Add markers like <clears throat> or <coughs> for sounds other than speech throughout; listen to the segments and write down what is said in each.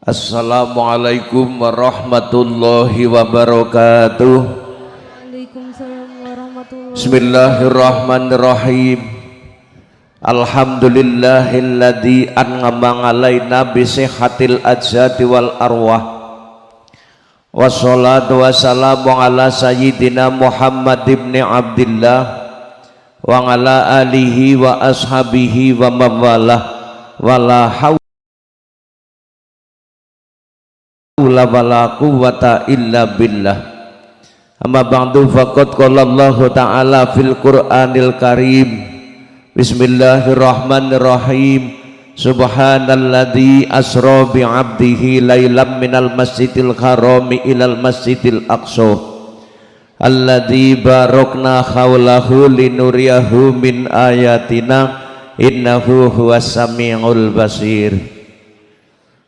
Assalamualaikum warahmatullahi wabarakatuh. Warahmatullahi Bismillahirrahmanirrahim. Alhamdulillahilladzi an'ama alaina bi sihhatil ajsadi wal arwah. Wassalatu wassalamu ala sayyidina Muhammad ibn Abdullah wa ala alihi wa ashabihi wa mawalah wala haula wala quwwata illa billah. Amma ba'du faqad qala Allah ta'ala fil Qur'anil Karim. Bismillahirrahmanirrahim. Subhanalladzi asra bi 'abdihi lailam minal masjidil harami ilal masjidil aqsa. Alladzi barakna haulahu linuriyahu min ayatina. Innahu huwas samiul basir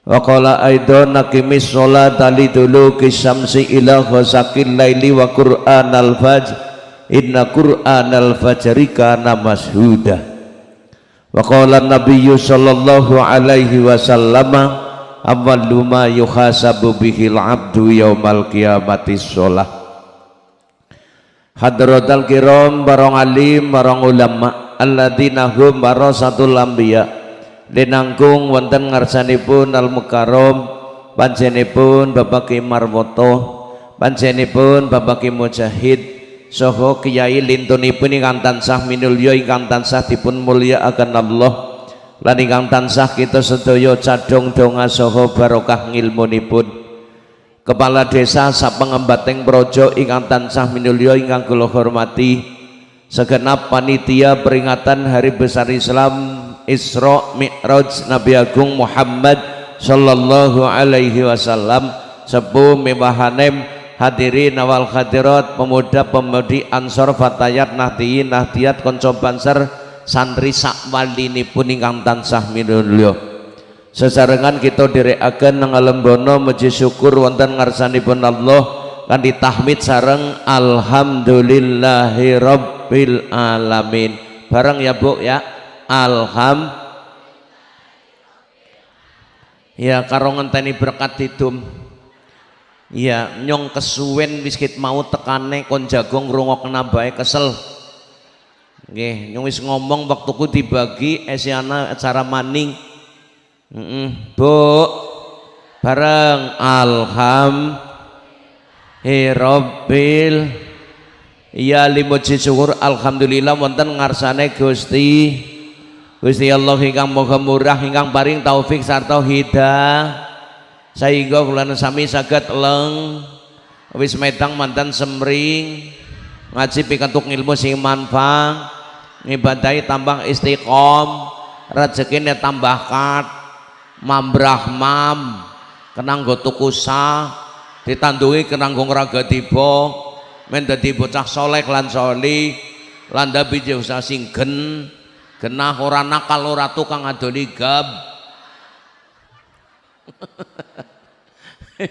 wa qala aidan naqimis sholata liduluki syamsi ila ghasaqil laili wa qur'anal fajr. Inna qur'anal fajri kana mashuda. Wa qala nabiyyu sallallahu alaihi wasallam awwalu ma yuhasabu bihil abdu yaumal qiyamati sholah. Hadratal kiram barang alim barang ulama alladzina hum warasatul anbiya' dinangkung wonten ngarsanipun al mukarrom panjenipun Bapak Ki Marwoto panjenipun Bapak Ki Mujahid soho Kiai lintunipun ingkang tansah minulya ingkang tansah mulya akan Allah. Lan ingkang tansah kita sedaya cadong donga soho barokah ngilmunipun. Kepala desa sapengembateng projo ingkang tansah minulya ingkang kula hormati segenap panitia peringatan hari besar Islam Isra Mi'raj Nabi Agung Muhammad sallallahu alaihi wasallam sepuh mibahanem hadirin awal hadirat pemuda pemudi ansor fatayat nahdiyin nahdiyat konco banser santri sakwalini pun ingkang tansah minulya. Sesarengan kita direkaken nang alam bono muji syukur wonten ngarsanipun Allah kan ditahmid sareng alhamdulillahi rabbil alamin. Bareng ya Bu ya. Alham. Ya karo ngenteni berkat hidup ya nyong kesuwen biskit mau tekane kon jagung rungok bae kesel. Nggih nyong wis ngomong waktuku dibagi esiana acara maning. Mm -mm. Bu bareng. Alham. Hirobil Ya limuji syukur Alhamdulillah wonten ngarsane Gusti. Gusti Allah ingkang moga murah ingkang paring taufik sarta hidayah. Sehingga kula sami saged leng wis medang mantan semring ngaji pikantuk ilmu sing manfaat ngibadahi tambah istiqom rezekine tambah kat mambrah mam kenang go tuku sah ditandungi kenang go raga tiba men dadi bocah soleh lan soli lan dabi usah singgen genah ora nakal ora tukang adoli gab. <laughs>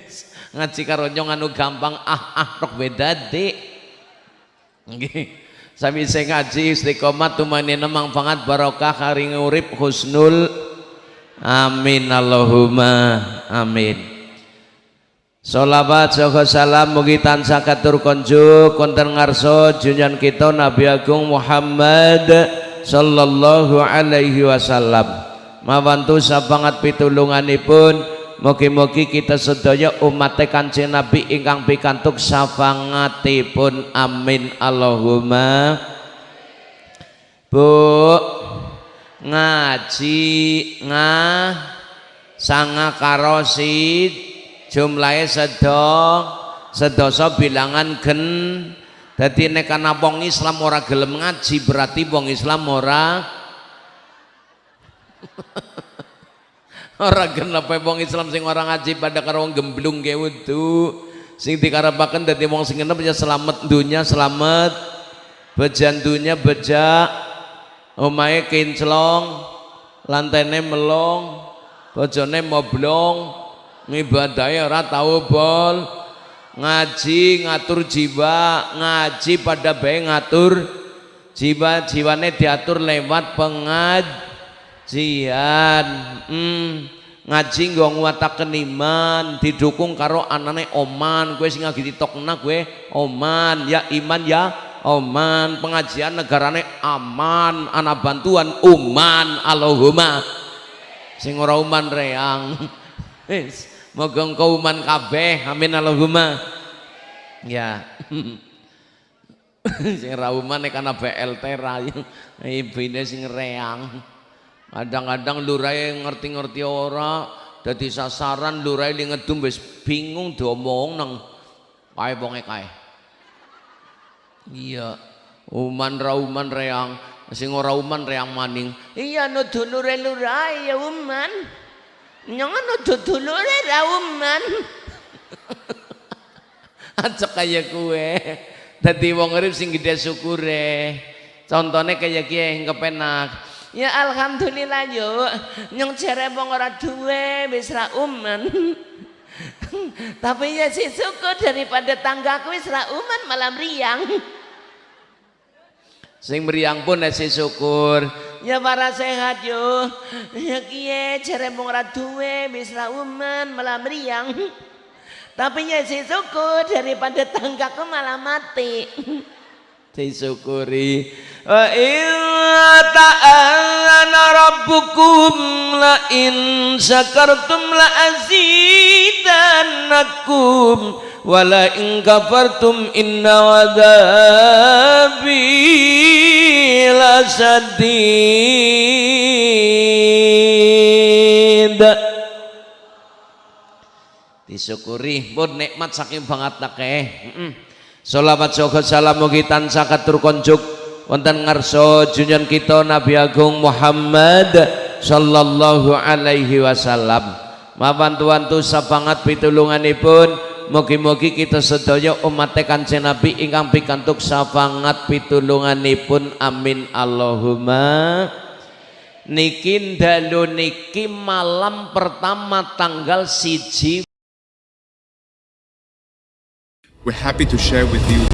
Ngaji karo nyong anu gampang ah ah rok beda dik. Nggih. Sami saya ngaji istiqomah tumanina manfaat barokah hari urip husnul. Amin Allahumma amin Salawat saha salam mugi tansah katur konjuk konten ngarso junjungan kita Nabi Agung Muhammad sallallahu alaihi wasallam. Mawantu sabangat pitulunganipun mugi-mugi kita sedaya umat Kanjeng Nabi ingkang pikantuk safangatipun amin. Allahumma. Bu ngaji ngah sanga karosid jumlahnya sedong sedoso bilangan gen. Jadi nek ana wong Islam ora gelem ngaji berarti wong Islam ora <laughs> ora genep wong Islam sing ora ngaji pada karo wong gemblung ge wudu? Sing dikarepaken dadi wong sing genep ya selamat dunya selamat bejan dunya beja omahe kinclong lantene melong bojone moblong ngibadahe ora tau bol. Ngaji ngatur jiwa. Ngaji pada baik ngatur jiwa jiwane diatur lewat pengajian. Hmm, ngaji nggo nguwataken iman didukung karo anane oman. Kowe sing lagi ditokna kowe oman. Ya iman ya oman. Pengajian negarane aman. Ana bantuan uman Allahumma. Sing ora uman reang <laughs> moga engko uman kabeh. Amin Allahumma. Ya. <laughs> Sing ra uman nek ana BLT ra <laughs> ibine sing reang. Kadang-kadang lurai ngerti-ngerti ora dadi sasaran lurai li ngedum wis bingung diomong nang kae wonge kae. Iya uman ra uman reang. Sing ora uman reang maning. Iya nuduh lurai lurai ya uman nyong nuduh dulure ra uman <laughs> aja kaya kue dadi wong urip sing gede syukure contohnya kayak kiye kepenak Ya alhamdulillah yuk nyong jere wong ora duwe wis ra uman. <laughs> Tapi ya si syukur daripada tanggaku wis ra uman malam riang. Sing meriang pun si syukur. Ya para sehat yo. Ya kiye jere wong ora duwe wis ra uman malam riang. Tapi ya si syukur daripada tanggaku malah mati. Disyukuri. Wa illa ta'ala rabbukum la in syakartum la azidannakum wa la in kafartum inna wadabi la sadid disyukuri pun nikmat saking banget akeh heeh Salawat syukur salam mugi tansah katur konjuk. Wonten ngarsa junjungan kita Nabi Agung Muhammad sallallahu alaihi wasallam. Mawan tuantu sapangat pitulunganipun. Mugi-mugi kita sedaya umat Kanjeng Nabi ingkang pikantuk sapangat pitulunganipun. Amin. Allahumma niki dalu niki malam pertama tanggal siji We're happy to share with you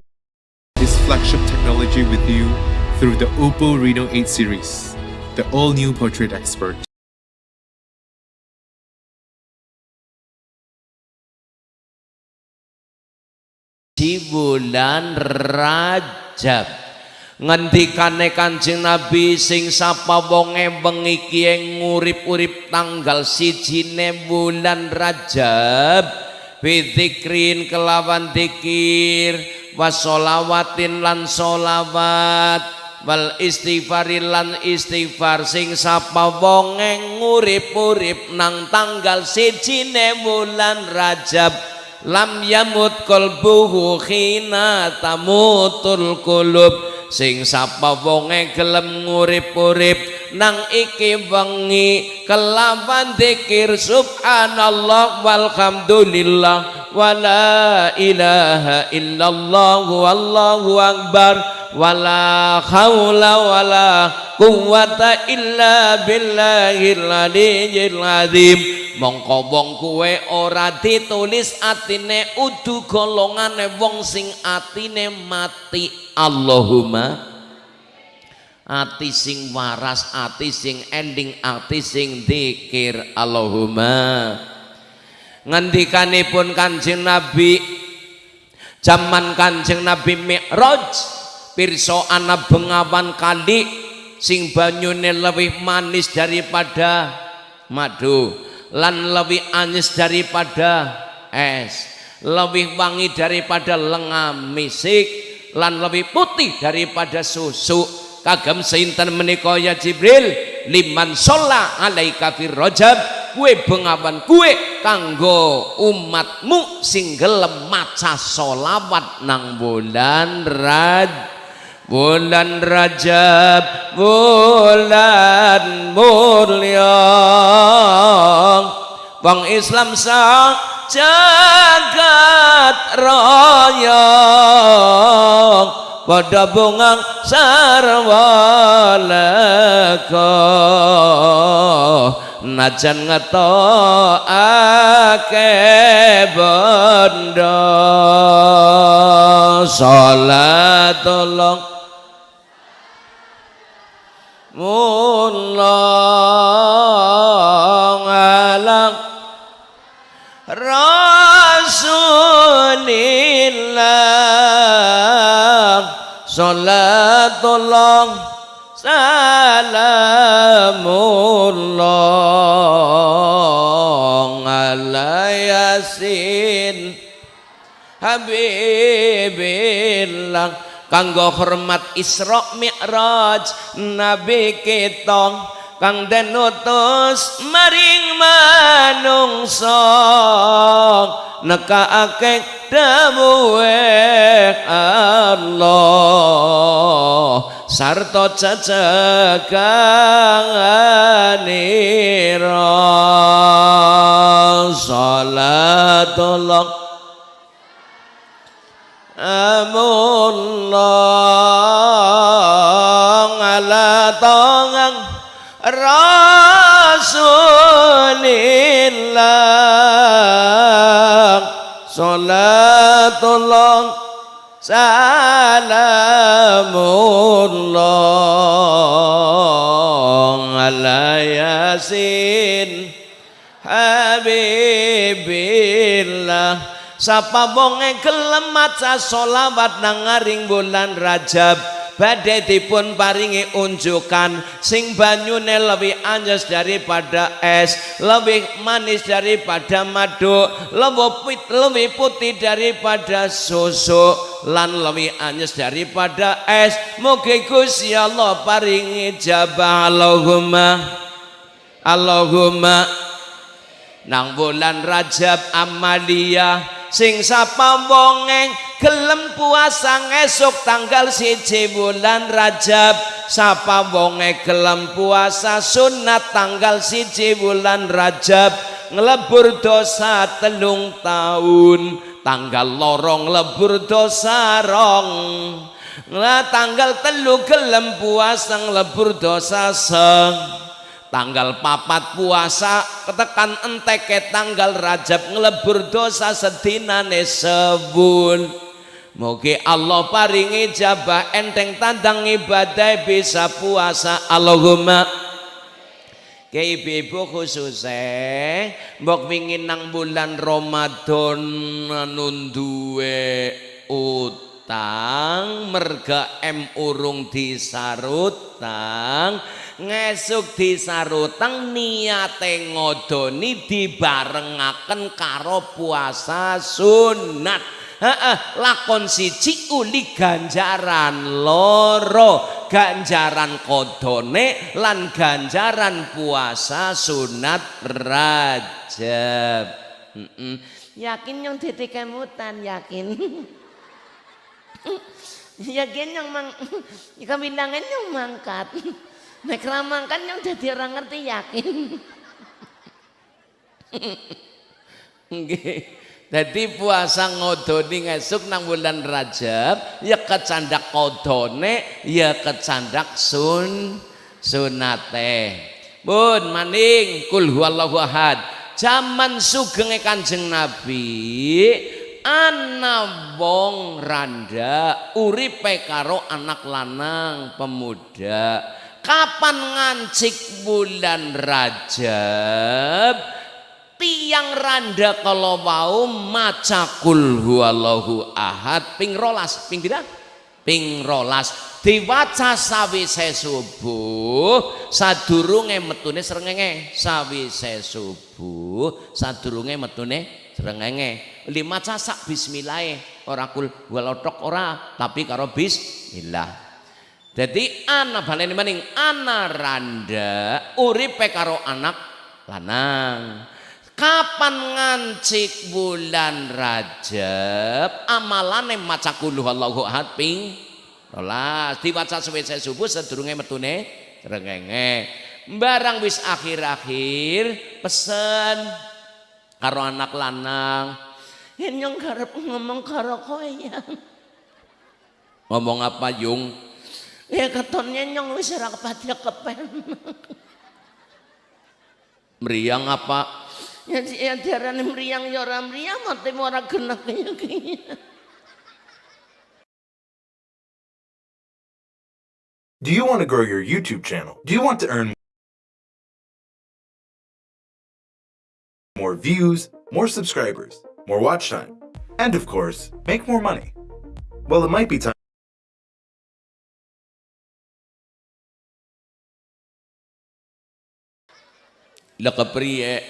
this flagship technology with you through the Oppo Reno 8 series, the all-new portrait expert. di bulan Rajab ngendikane Kanjeng Nabi sing sapa wonge bengi ki ngurip-urip tanggal sijine bulan Rajab bidzikrin kelawan dikir wasolawatin lan solawat wal istighfarin lan istighfar sing sapa wonge ngurip-urip nang tanggal sijine bulan Rajab lam yamut qalbuhu khina tamutul qulub sing sapa wonge gelem ngurip-urip nang iki wengi kelawan zikir subhanallah walhamdulillah wala ilaha illallah wallahu akbar wala haula wala quwata illa billahil aliyyil azim. Mongko wong kuwe ora ditulis atine udu golongane wong sing atine mati. Allahumma ati sing waras ati sing ending ati sing dikir Allahumma ngendikanipun kanjeng Nabi zaman kanjeng Nabi Mi'raj pirsa ana bengawan kali sing banyune lebih manis daripada madu lan lebih anis daripada es lebih wangi daripada lengan misik lan lebih putih daripada susu. Kagem sinten menika ya Jibril? Liman sholla alaika fir rajab. Kue bengawan kue kanggo umatmu sing gelem maca solawat nang bulan raj bulan rajab bulan mulia. Wong islam sah jagat raya. Pada bungang sarwa leka najan ngeto ake benda sholatullah mulong alam. Rasulillah salatullah salamullah ala yasin habibillah. Kanggo hormat Isra Mi'raj Nabi kita. Kang den utus maring manungsa. Nekaake dawuhe Allah. Sarta cecaganira salatullah amullah ala tangang Rasulillah. Salatullah Salamullah Ala Yasin Habibillah Sapa wonge gelem maca selawat nang ngaring bulan Rajab badhe dipun paringi unjukan sing banyune lebih anjes daripada es lebih manis daripada madu lebih put, lebih putih daripada susu lan lebih anjes daripada es. Mugi Gusti Allah paringi jabah. Allahumma Allahumma nang bulan Rajab Amalia sing sapa wonge gelem puasa esuk tanggal siji bulan Rajab. Sapa wonge gelem puasa sunat tanggal siji bulan Rajab. Ngelebur dosa telung tahun tanggal lorong lebur dosa rong. Nah, tanggal telu gelem puasa ngelebur dosa seng tanggal papat puasa ketekan enteke tanggal rajab ngelebur dosa sedinane sebun Mugi Allah paringi jabah enteng tandang ibadah bisa puasa. Allahumma. Ke ibu-ibu khususnya mbok wingin nang bulan Ramadan nunduwe utang. Merga em urung disarutang ngesuk disarutang niate ngodoni dibarengaken karo puasa sunat. Heeh, lakon siji uli ganjaran loro. Ganjaran kodone lan ganjaran puasa sunat rajab. Mm -mm. yakin yang titik kemutan yakin. <laughs> Yakin yang mang <laughs> kabilangan yang mangkat <laughs> Nek ramangkan yang jadi orang ngerti yakin. Nggih. Dadi puasa ngodoni ngesuk nang bulan Rajab ya kecandak kodone ya kecandak sun sunate. Bun maning kul huwallahu ahad. Zaman sugenge Kanjeng Nabi ana randa uripe karo anak lanang pemuda kapan ngancik bulan Rajab? Tiang randa kalau mau maca kul huwallahu ahad. Ping rolas ping tidak ping rolas. Diwaca sawise subuh sadurunge metune srengenge. Sawise subuh sadurunge metune srengenge. Lima casak bismillah ora kul huwalotok ora tapi karo bismillah jadi anak baleni maning anak randa uripe karo anak lanang. Kapan ngancik bulan Rajab amalane maca kuluh Allahu ahad ping rolas diwaca suwese subuh sedurunge metune rengenge. Barang wis akhir-akhir pesen karo anak lanang. Yen garep ngomong karo ya. Ngomong apa Yung? Ya ketonnya nyong wis ora kepati kepen. Meriang apa? Ya ya diarani meriang ya ora meriang mati ora genah kaya Do you want to grow your YouTube channel? Do you want to earn more views, more subscribers, more watch time, and of course, make more money? Well, it might be time Lah kepriye?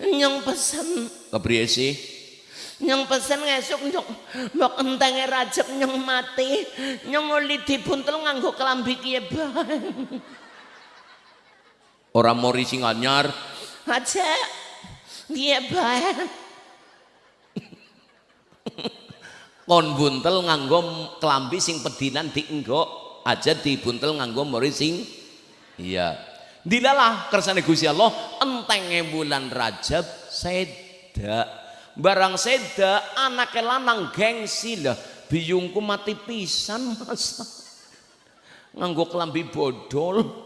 Nyong pesen. Kepriye sih? Nyong pesen ngesuk nyong mbok entenge rajab nyong mati. Nyong oli dibuntel nganggo kelambi kiye bae. Ora mori sing anyar. Aja. Kiye bae. kon buntel nganggo kelambi sing pedinan dienggo aja dibuntel nganggo mori sing iya dilalah kersane Gusti Allah entenge bulan Rajab seda barang seda anake lanang gengsi lah biyungku mati pisan masa nganggo kelambi bodol.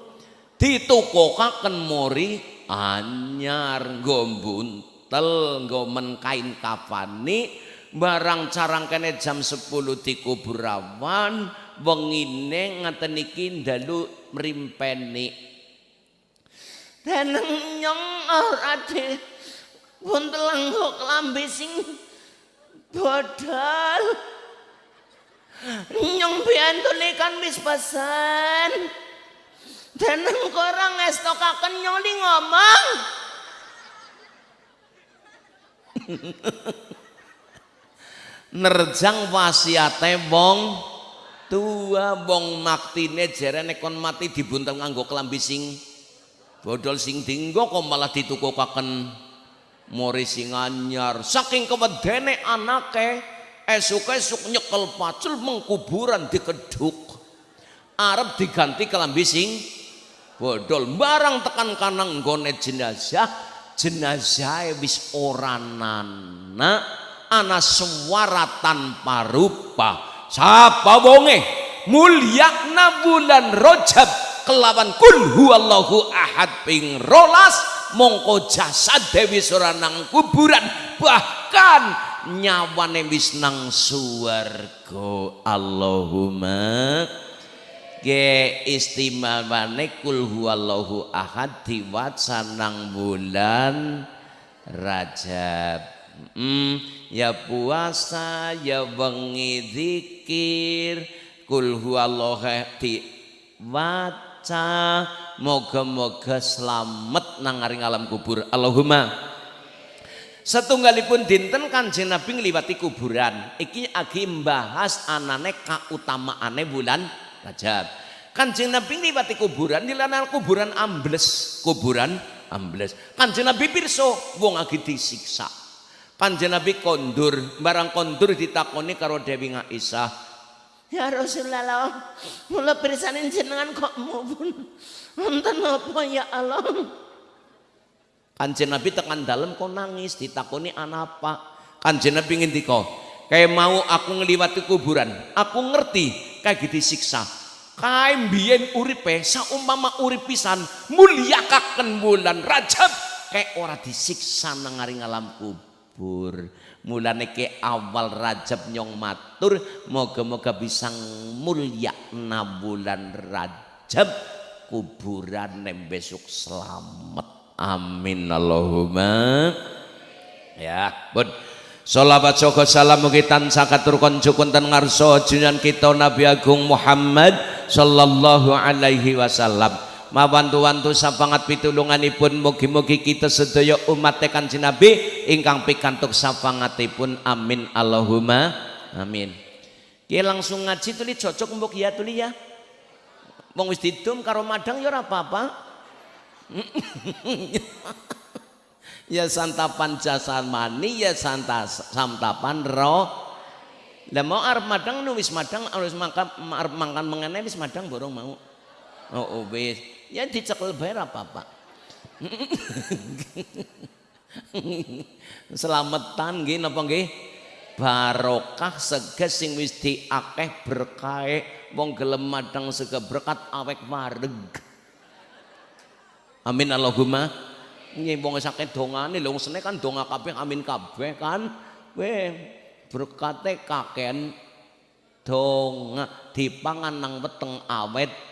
Ditukokaken mori anyar nggo buntel nggo men kain kafani. Barang carang kene jam 10 di kuburawan wengine ngaten iki dalu mrimpeni dan nyong ora de buntel kok lambe sing bodol nyong biantune kan wis pesan dan korang estokaken nyoli ngomong. Nerjang wasiate wong tua wong maktine jarene kon mati dibuntel nganggo kelambi sing bodol sing dinggo kok malah ditukukaken mori sing anyar. Saking kewedene anake esuk-esuk nyekel pacul mengkuburan dikeduk arep diganti kelambi sing bodol. Barang tekan kanang nggone jenazah jenazah wis ora nana. Ana suara tanpa rupa. Sapa wonge? Mulyakna bulan rojab kelawan kul huwallahu ahad ping rolas mongko jasad dewi soranang kuburan bahkan nyawane wis nang suwarga Allahumma ge istimewane kul huwallahu ahad diwaca nang bulan Rajab. Hmm, ya puasa ya wengi zikir kul huwallahu waca moga-moga selamat nang aring alam kubur. Allahumma. Setunggalipun dinten kanjeng Nabi ngliwati kuburan. Iki agi mbahas anane kautamaane bulan Rajab. Kanjeng Nabi ngliwati kuburan dilanan kuburan ambles. Kuburan ambles. Kanjeng Nabi pirso wong agi disiksa. Kanjeng Nabi kondur, barang kondur ditakoni karo Dewi Aisyah. Ya Rasulullah, mula pirsanin jenengan kok mubun. Wonten apa ya Allah? Kanjeng Nabi tekan dalam kok nangis ditakoni anapa. Kanjeng Nabi ngendika, kayak mau aku ngeliwati kuburan, aku ngerti kayak gitu siksa. Kae mbiyen uripe saumpama urip pisan mulyakaken bulan Rajab kayak ora disiksa nang alam kubur mulane ke awal Rajab nyong matur moga-moga bisa mulia bulan Rajab kuburan nem besok selamat. Amin Allahumma. Ya bud Salawat syukur salam mugi tansah katur konco konten ngarso junjungan kita Nabi Agung Muhammad sallallahu alaihi wasallam mawantu-wantu sapangat pitulunganipun mugi-mugi kita sedaya umat Kanjeng Nabi ingkang pikantuk sapangatipun amin. Allahumma amin. Ki langsung ngaji tuli cocok mbok ya tuli ya. Wong wis didum karo madang ya ora apa-apa. <laughs> Ya santapan mani ya santa santapan roh lah mau arep madang nu wis madang harus makan arep makan mengenai wis madang borong mau. Oh, oh wis ya dicekel bae apa-apa. Selamatan nggih napa nggih? Barokah seges sing wis diakeh berkahe wong gelem madang sega berkat awek wareg. Amin Allahumma. Nggih wong sakit dongane. Lho sene kan donga kabeh amin kabeh kan? Weh berkate kaken donga dipangan nang weteng awet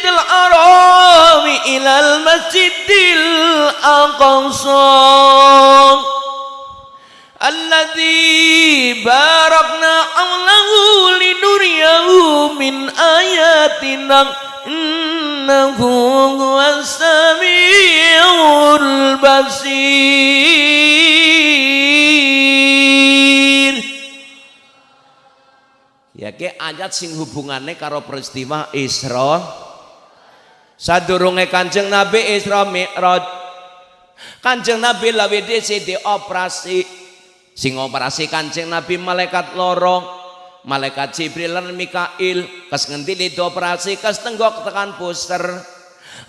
masjidil haram ilal masjidil aqsa. Alladzi barakna hawlahu linuriyahu min ayatina innahu huwas samiul basir. Ya ke ayat sing hubungannya karo peristiwa Isra sadurunge Kanjeng Nabi Isra Mi'raj. Kanjeng Nabi lawe dhewe dioperasi. Sing operasi Kanjeng Nabi malaikat loro malaikat Jibril lan Mikail. Kes ngendi li dioperasi kes tenggok tekan puster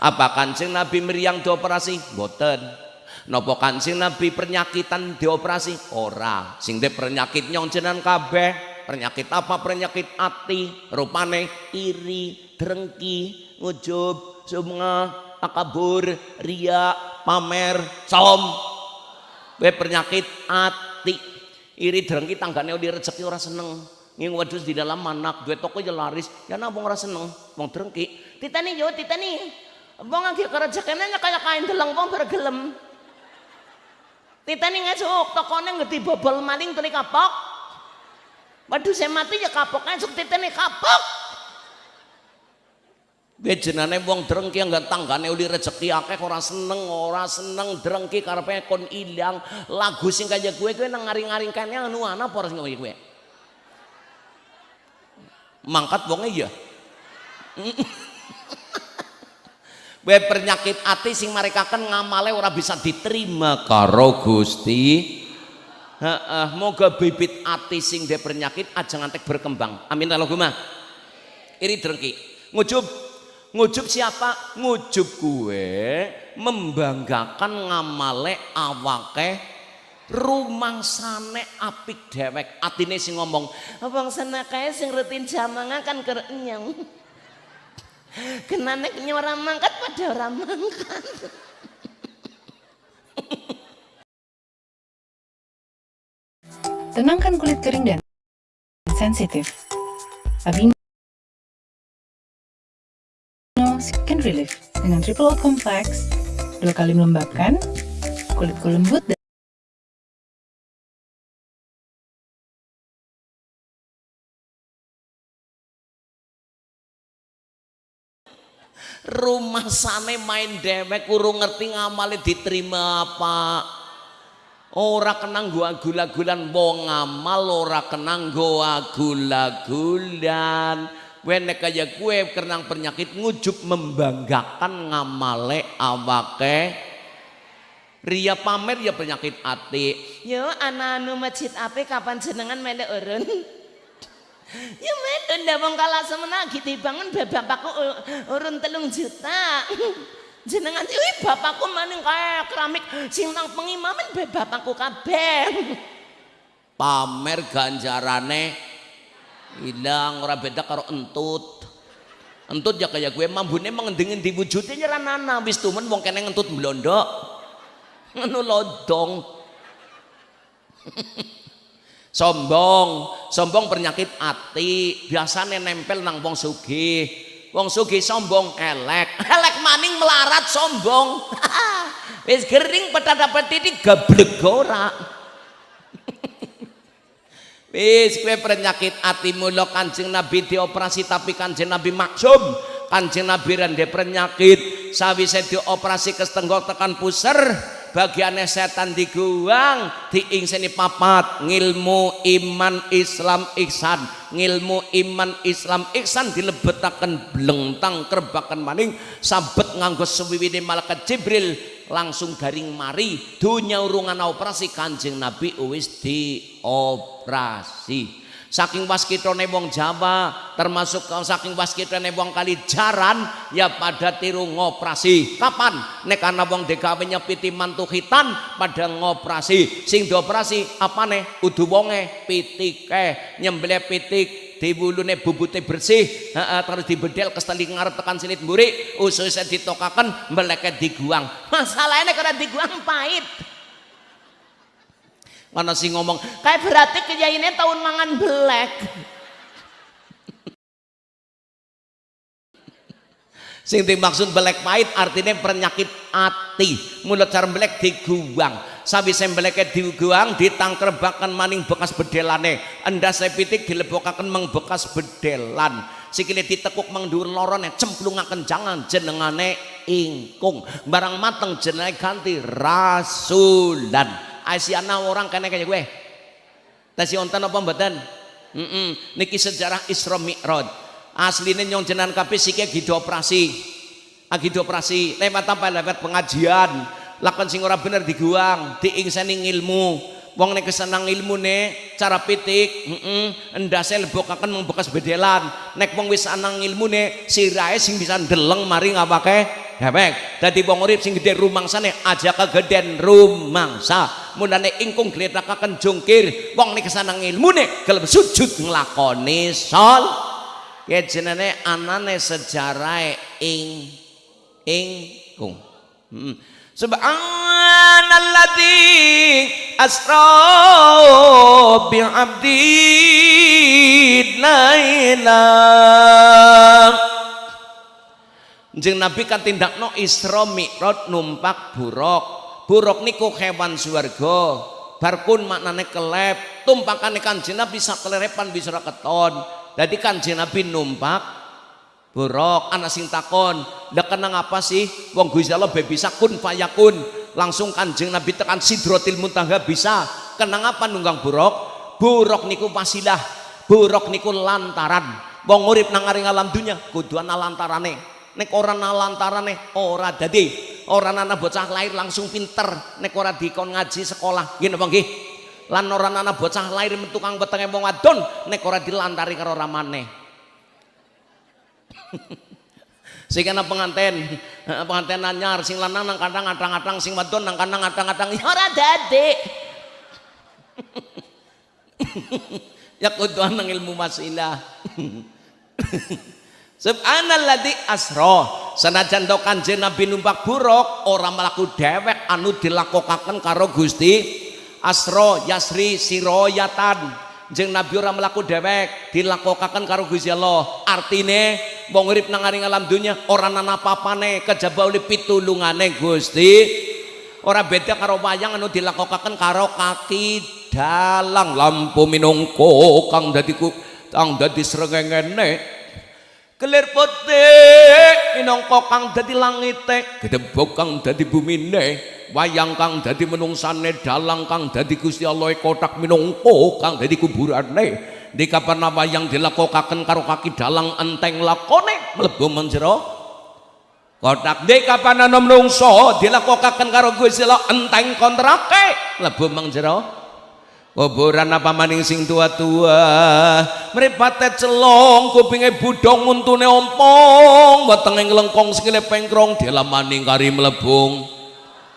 apa Kanjeng Nabi meriang dioperasi? Boten Nopo Kanjeng Nabi penyakitan dioperasi? Ora. Sing de penyakit nyong jenengan kabeh. Penyakit apa? Penyakit ati. Rupane iri drengki ngujub sumnga akabur ria pamer som we penyakit ati. Iri drengki tanggane di rezeki ora seneng. Nging wedhus di dalam manak duwe toko ya laris. Ya napa ora seneng? Wong drengki. Titani yo titani wong lagi kerejekene kaya kain deleng wong bergelem. Titani ngesuk tokone ngerti bobol maling tuli kapok. Saya mati ya kapok esuk titene kapok. Bejenane wong drengki enggak tanggane uli rezeki akeh ora seneng, ora seneng drengki karepe kon ilang. Lagu sing kaya gue gue nang ngaring-ngaring kene anu ana apa sing kowe. Mangkat wonge <laughs> ya. Gue penyakit ati sing marekaken ngamale ora bisa diterima karo Gusti. Heeh, moga bibit ati sing de penyakit aja ngantek berkembang. Amin Allahumma. Iri drengki. Ngujub. Ngujub siapa? Ngujub gue membanggakan ngamale awake rumang sane apik dewek atine sing ngomong abang sana kae sing rutin jamangan kan kerenyang <laughs> kenane nyora mangkat pada orang mangkat <laughs> Tenangkan kulit kering dan sensitif. Aveeno Relief dengan Triple O Complex dua kali melembabkan, kulitku lembut dan rumah sane main dewek urung ngerti ngamale diterima apa? Ora kenang gua gula-gulan wong ngamal ora kenang gua gula-gulan wene kaya kue kenang penyakit ngujuk membanggakan ngamale awake ria pamer ya penyakit ati Yo anak anu masjid ape kapan jenengan melek urun? Ya medun dah wong kalah semena gitu bangun bapakku urun telung juta. <laughs> Jenengan iki bapakku maning kaya keramik sing nang pengimaman bapakku kabeh. <laughs> pamer ganjarane hilang ora beda karo entut. Entut ya kayak gue mambune mengendingin di wujudnya nyeranana wis tumen wong kene ngentut blondok ngono lodong <laughs> sombong. Sombong penyakit ati. Biasanya nempel nang wong sugih. Wong sugih sombong elek. <laughs> Elek maning melarat sombong. <laughs> Wis gering petata petiti gablek ora Wis kowe penyakit ati mula Kanjeng Nabi dioperasi tapi Kanjeng Nabi maksum. Kanjeng Nabi rende penyakit sawise dioperasi kestenggok tekan puser bagiannya setan diguang diingseni papat. Ngilmu iman Islam ihsan ngilmu iman Islam ihsan dilebetaken blengtang kerbakan maning sabet nganggo suwiwine malaikat Jibril langsung garing mari dunya urungan operasi kanjeng Nabi wis dioperasi. Saking waskitone wong Jawa termasuk saking waskitone wong kali jaran ya pada tiru ngoperasi. Kapan? Nek ana wong digawe nyepiti mantu khitan pada ngoperasi. Sing dioperasi apane? Udu wonge pitike nyembelih pitik diwulune bubute bersih heeh terus dibedel kesteli ngarep tekan silit mburi ususnya ditokaken meleket diguang Masalahnya karena diguang pahit. ana sing ngomong Kayak berarti kiyaine tahun mangan belek. Sing dimaksud belek pahit artinya penyakit ati. Mulut cara belek diguang sabi beleknya diguang ditangkerbakan maning bekas bedelane endas pitik dilebokaken mang bekas bedelan sikile ditekuk mang dhuwur lorone cemplungaken jangan jenengane ingkung. Barang mateng jenenge ganti rasulan. Asiana orang kene kaya gue Tasi onten apa mboten? Heeh. Niki sejarah Isra Mi'raj. Asline nyong jenengan kabeh sike gitu operasi. Agi operasi lewat apa lewat pengajian. Lakon sing ora bener diguang, diingseni ilmu. Wong nek kesenang ilmune cara pitik, heeh, endase lebokaken mung bekas bedelan. Nek wong wis anang ilmune sirahe sing bisa ndeleng mari ngapake? Dewek. Dadi wong urip sing gedhe rumangsane aja kegeden rumangsa. Mulane ingkung gletakaken jungkir, wong nek kesenang ilmune gelem sujud nglakoni sol. Ya jenenge anane sejarah ing ingkung. Hmm. Subhanalladzi asra bi 'abdi lailah Jeng Nabi kan tindakno Isra Mi'raj numpak buruk. Buruk niku hewan swarga. Barkun maknane kelep, tumpakane Kanjeng Nabi sak kelerepan bisa keton. Jadi Kanjeng Nabi numpak buruk ana sing takon kenang apa sih? Wong Gusti Allah be bisa kun fayakun langsung kanjeng Nabi tekan sidrotil muntaha bisa? Kenang apa nunggang buruk buruk niku wasilah buruk niku lantaran. Wong urip nang aring alam dunya kudu ana lantarane. Nek ora ana lantarane ora dadi. Ora ana bocah lahir langsung pinter. Nek ora dikon ngaji sekolah napa nggih lan ora ana bocah lahir metu kang wetenge wong wadon nek ora dilantari karo ramane. <laughs> Sing ana penganten <laughs> penganten anyar sing lanang nang kadang atang-atang sing wadon nang kadang atang-atang ya Ora dadi. <laughs> ya kudu nang ilmu masilah Subhanalladzi asra. Sanajan to Kanjeng Nabi numpak buruk ora mlaku dewek anu dilakokaken karo Gusti asra yasri siroyatan jeng Nabi ora mlaku dewek dilakokaken karo Gusti Allah. Artine wong urip nang alam dunya ora ana apa-apane kejaba oleh pitulungane Gusti. Ora beda karo wayang anu dilakokaken karo kaki dalang lampu minungko kang dadi kang dadi srengengene Kelir putih minangka kang dadi langite, gedebok kang dadi bumine, wayang kang dadi menungsane, dalang kang dadi Gusti Allah kotak minangka kang dadi kuburane. Di kapan wayang dilakokaken karo kaki dalang enteng lakone mlebu menjero kotak di kapan ana menungso dilakokaken karo Gusti Allah enteng kontrake mlebu menjero kuburan apa maning sing tua-tua? Mripate celong kupinge budong untune ompong. Wetenge nglengkong sikile pengkrong maning kari mlebung.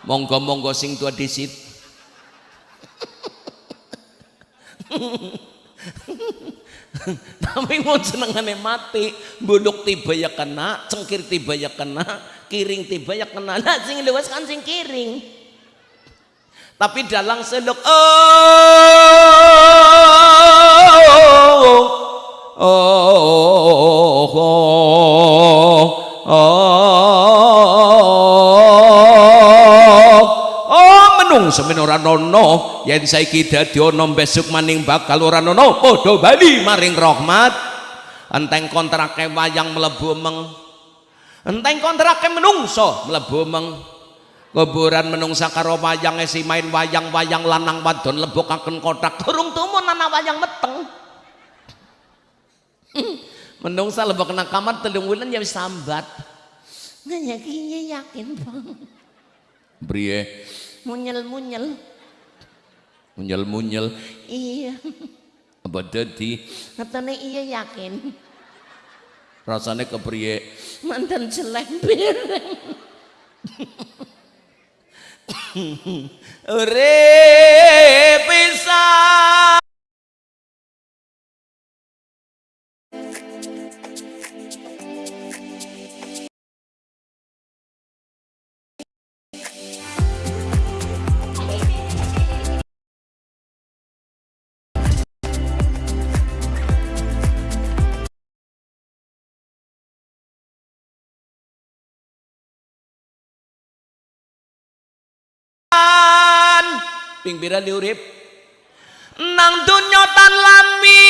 Monggo-monggo sing tua disit. Tapi mau senengane mati. Buluk tiba ya kena cengkir tiba ya kena kiring tiba ya kena. Lah sing luas kan sing kiring tapi dalang seluk oh oh oh oh oh menung semen ora nono. Yen saiki dadi ana besok maning bakal ora nono padha bali maring rahmat. Enteng kontrake wayang mlebu meng enteng kontrake menungso mlebu meng kuburan menungsa karo wayang si main wayang-wayang lanang wadon lebokaken kotak durung tumun ana wayang meteng <laughs> menungsa lebok kena kamar telung wulan ya wis sambat kiye yakin bang. Brie Munyel munyel. munyel-munyel Iya. apa dadi Katanya iya yakin. rasanya kepriye Mantan jelek bireng. <laughs> Re pisa ping pira urip nang dunya tan lami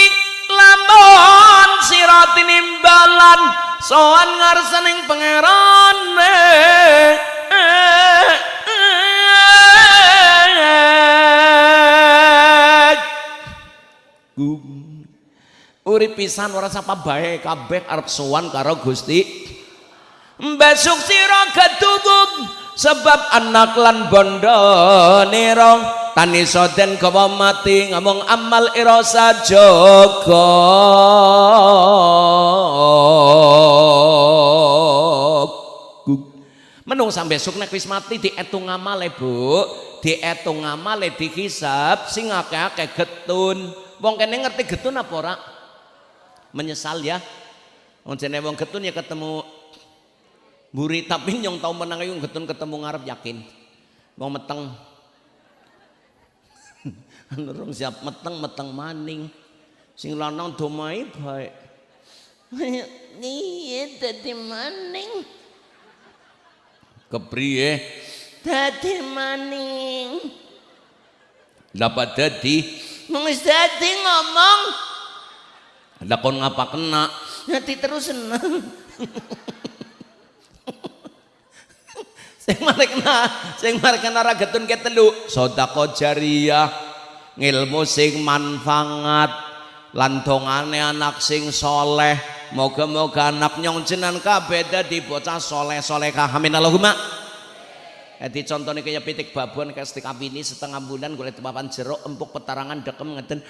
lamun sira tinimbalan sowan ngarsaning pangeran urip pisan ora sapa bae kabeh arep sowan karo Gusti besok sira ketubuk sebab anak lan bondo nira tani soden kawa mati ngomong amal ira sajaga menung sampai besok nek wis mati dietung amale bu. Dietung amale dihisab sing akeh-akeh getun. Wong kene ngerti getun apa ora? Menyesal ya. Wong jene wong getun ya ketemu buri tapi nyong tau menang yung getun ketemu ngarep yakin. Wong meteng. <laughs> Nurung siap meteng meteng maning. Sing lanang domai baik. <laughs> Iya dadi maning. kepriye Dadi maning. dapat dadi. Mung dadi ngomong. Lakon ngapa kena? Nanti terus seneng. <laughs> sing mari kena sing mari kena ra getun ke telu sedekah jariyah ngilmu sing manfaat lan dongane anak sing soleh. Moga-moga anak nyong jenengan kabeh dadi bocah soleh-solehah amin. Allahumma. Jadi contohnya kayak pitik babon kayak stik ini setengah bulan gue papan jeruk empuk petarangan dekem ngeten. <laughs>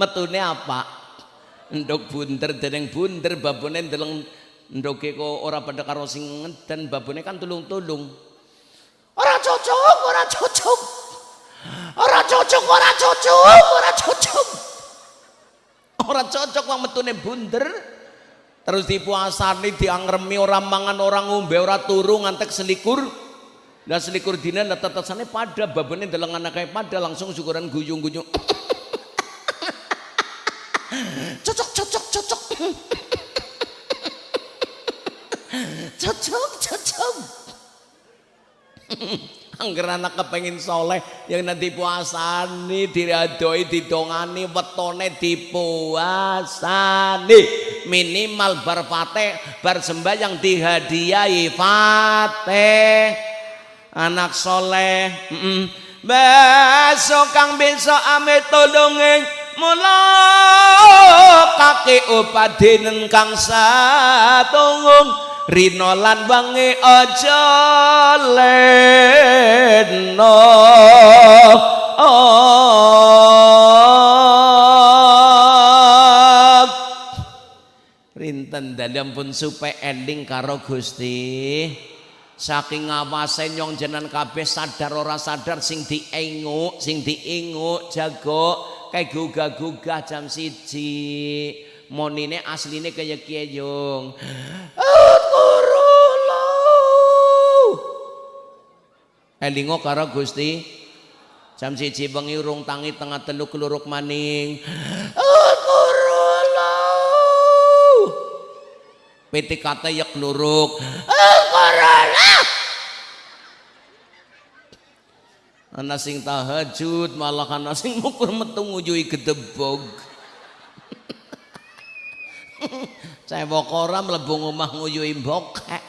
Metune apa ndok bunder dereng bunder babone ndeleng ndoke kok ora pada karo sing ngeden babone kan tulung-tulung. Ora cocok ora cocok. Ora cocok ora cocok ora cocok. Ora cocok wong metune bunder terus dipuasani diangremi ora mangan ora ngombe ora turu ngantek selikur. Dan selikur dina lah tetasane pada babone ndeleng anake pada langsung syukuran guyung-guyung cocok cocok cocok. Cocok cocok. Angger anak kepengin soleh yang nanti puasani diradoi didongani wetone dipuasani. Minimal bar fate bar sembahyang dihadiahi fate anak soleh mm -mm. besok kang besok ame tolongeng mula kaki upadinen kang satunggung Rino lan wangi aja leno. Rinten dalam pun supaya ending karo Gusti. Saking ngawase nyong jenan kabeh sadar ora sadar sing dienguk sing diinguk jago kayak gugah-gugah jam siji. Monine asline kaya kiyong elingo karo Gusti. Jam siji bengi urung tangi tengah telu keluruk maning. PTKT ya keluruk ana sing tahajud malah ana sing mukur metu ngujui gedebog. Cewek ora mlebu omah nguyui bokek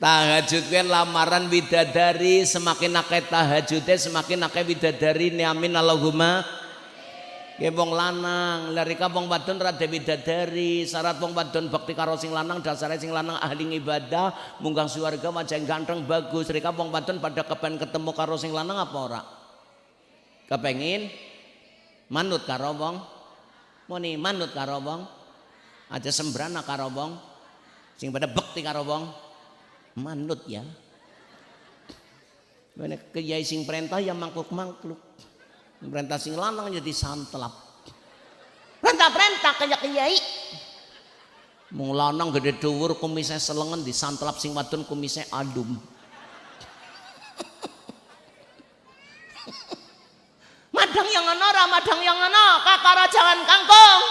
tahajud kan lamaran widadari semakin akeh tahajudnya semakin akeh widadari. Amin Allahumma ya wong lanang. Lari wong wadon rada widadari syarat wong wadon bakti karo sing lanang dasare sing lanang ahli ibadah munggang suarga wajah ganteng bagus. Rika wong wadon pada kepen ketemu karo sing lanang apa ora? Kepengin? Manut karo wong? Muni manut karo wong? Aja sembrana karo wong? Sing pada bekti karo wong? Manut ya. Mana kiai sing perintah ya mangkluk-mangkluk. Perintah sing lanang jadi santelap. Perintah-perintah kayak kiai. Mung lanang gede dhuwur kumise selengen disantelap sing wadon kumise adum. Madang yang ana ora madang yang ana kakara jangan kangkung.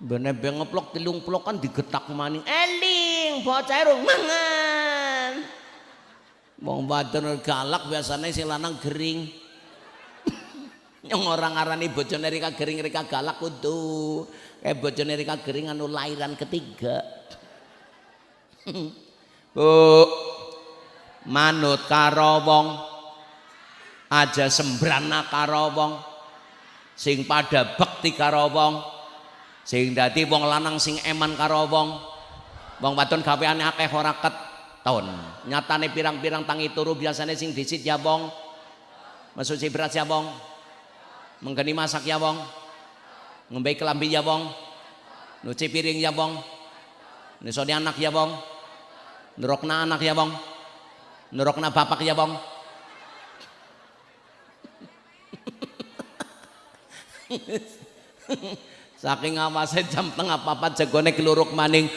Bene be ngeplok tilung plokan digetak maning. Eling bocah rung mangan. Wong wadon galak biasanya sing lanang gering. Yang orang arani bojone Rika gering Rika galak kudu. Kayak bojone Rika gering anu lahiran ketiga. <laughs> Bu, manut karo wong aja sembrana karo wong sing pada bekti karo wong sing dadi wong lanang sing eman karo wong wong wadon gaweane akeh ora keton nyatane pirang-pirang tangi turu biasane sing disit ya wong masuk si beras ya wong menggeni masak ya wong. Ngombe kelambi ya wong. Nyuci piring ya wong. Nisoni anak ya wong. Nurokna anak ya wong. Nurokna bapak ya wong. <laughs> Saking awase jam tengah papat jagone keluruk maning.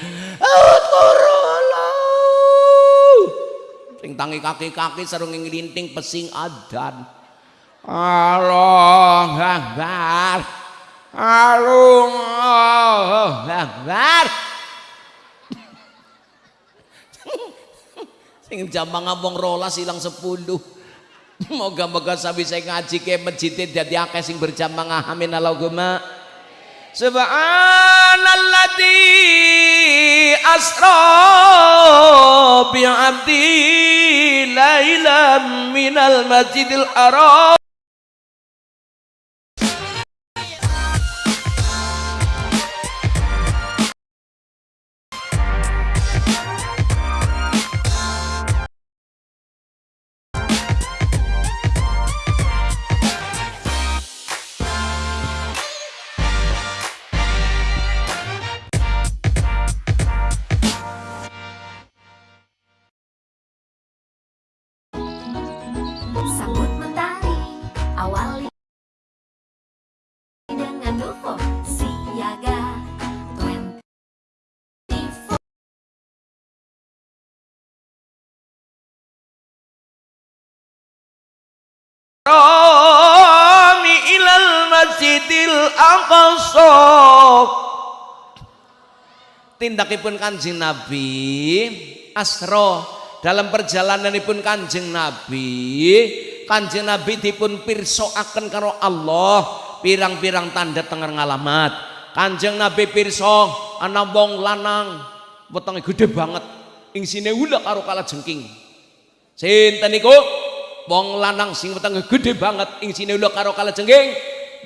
Sing tangi kaki-kaki sarung nglinting pesing adan Allah Akbar Allah Akbar sing jam ngabong rolas hilang sepuluh. Moga-moga sabi saya ngaji ke masjid dadi akeh sing berjamaah amin Allahumma. Subhanalladzi asra bi 'abdi lailam minal masjidil haram Rami ilal masjidil aqsa. Tindakipun kanjeng Nabi Asro dalam perjalananipun kanjeng Nabi kanjeng Nabi dipun pirsoaken karo Allah pirang-pirang tanda tenger ngalamat. Kanjeng Nabi pirso ana wong lanang wetenge gede banget. Ing sine ula karo jengking. Sinten niku wong lanang sing wetenge gede banget ing sine ula karo kala jengking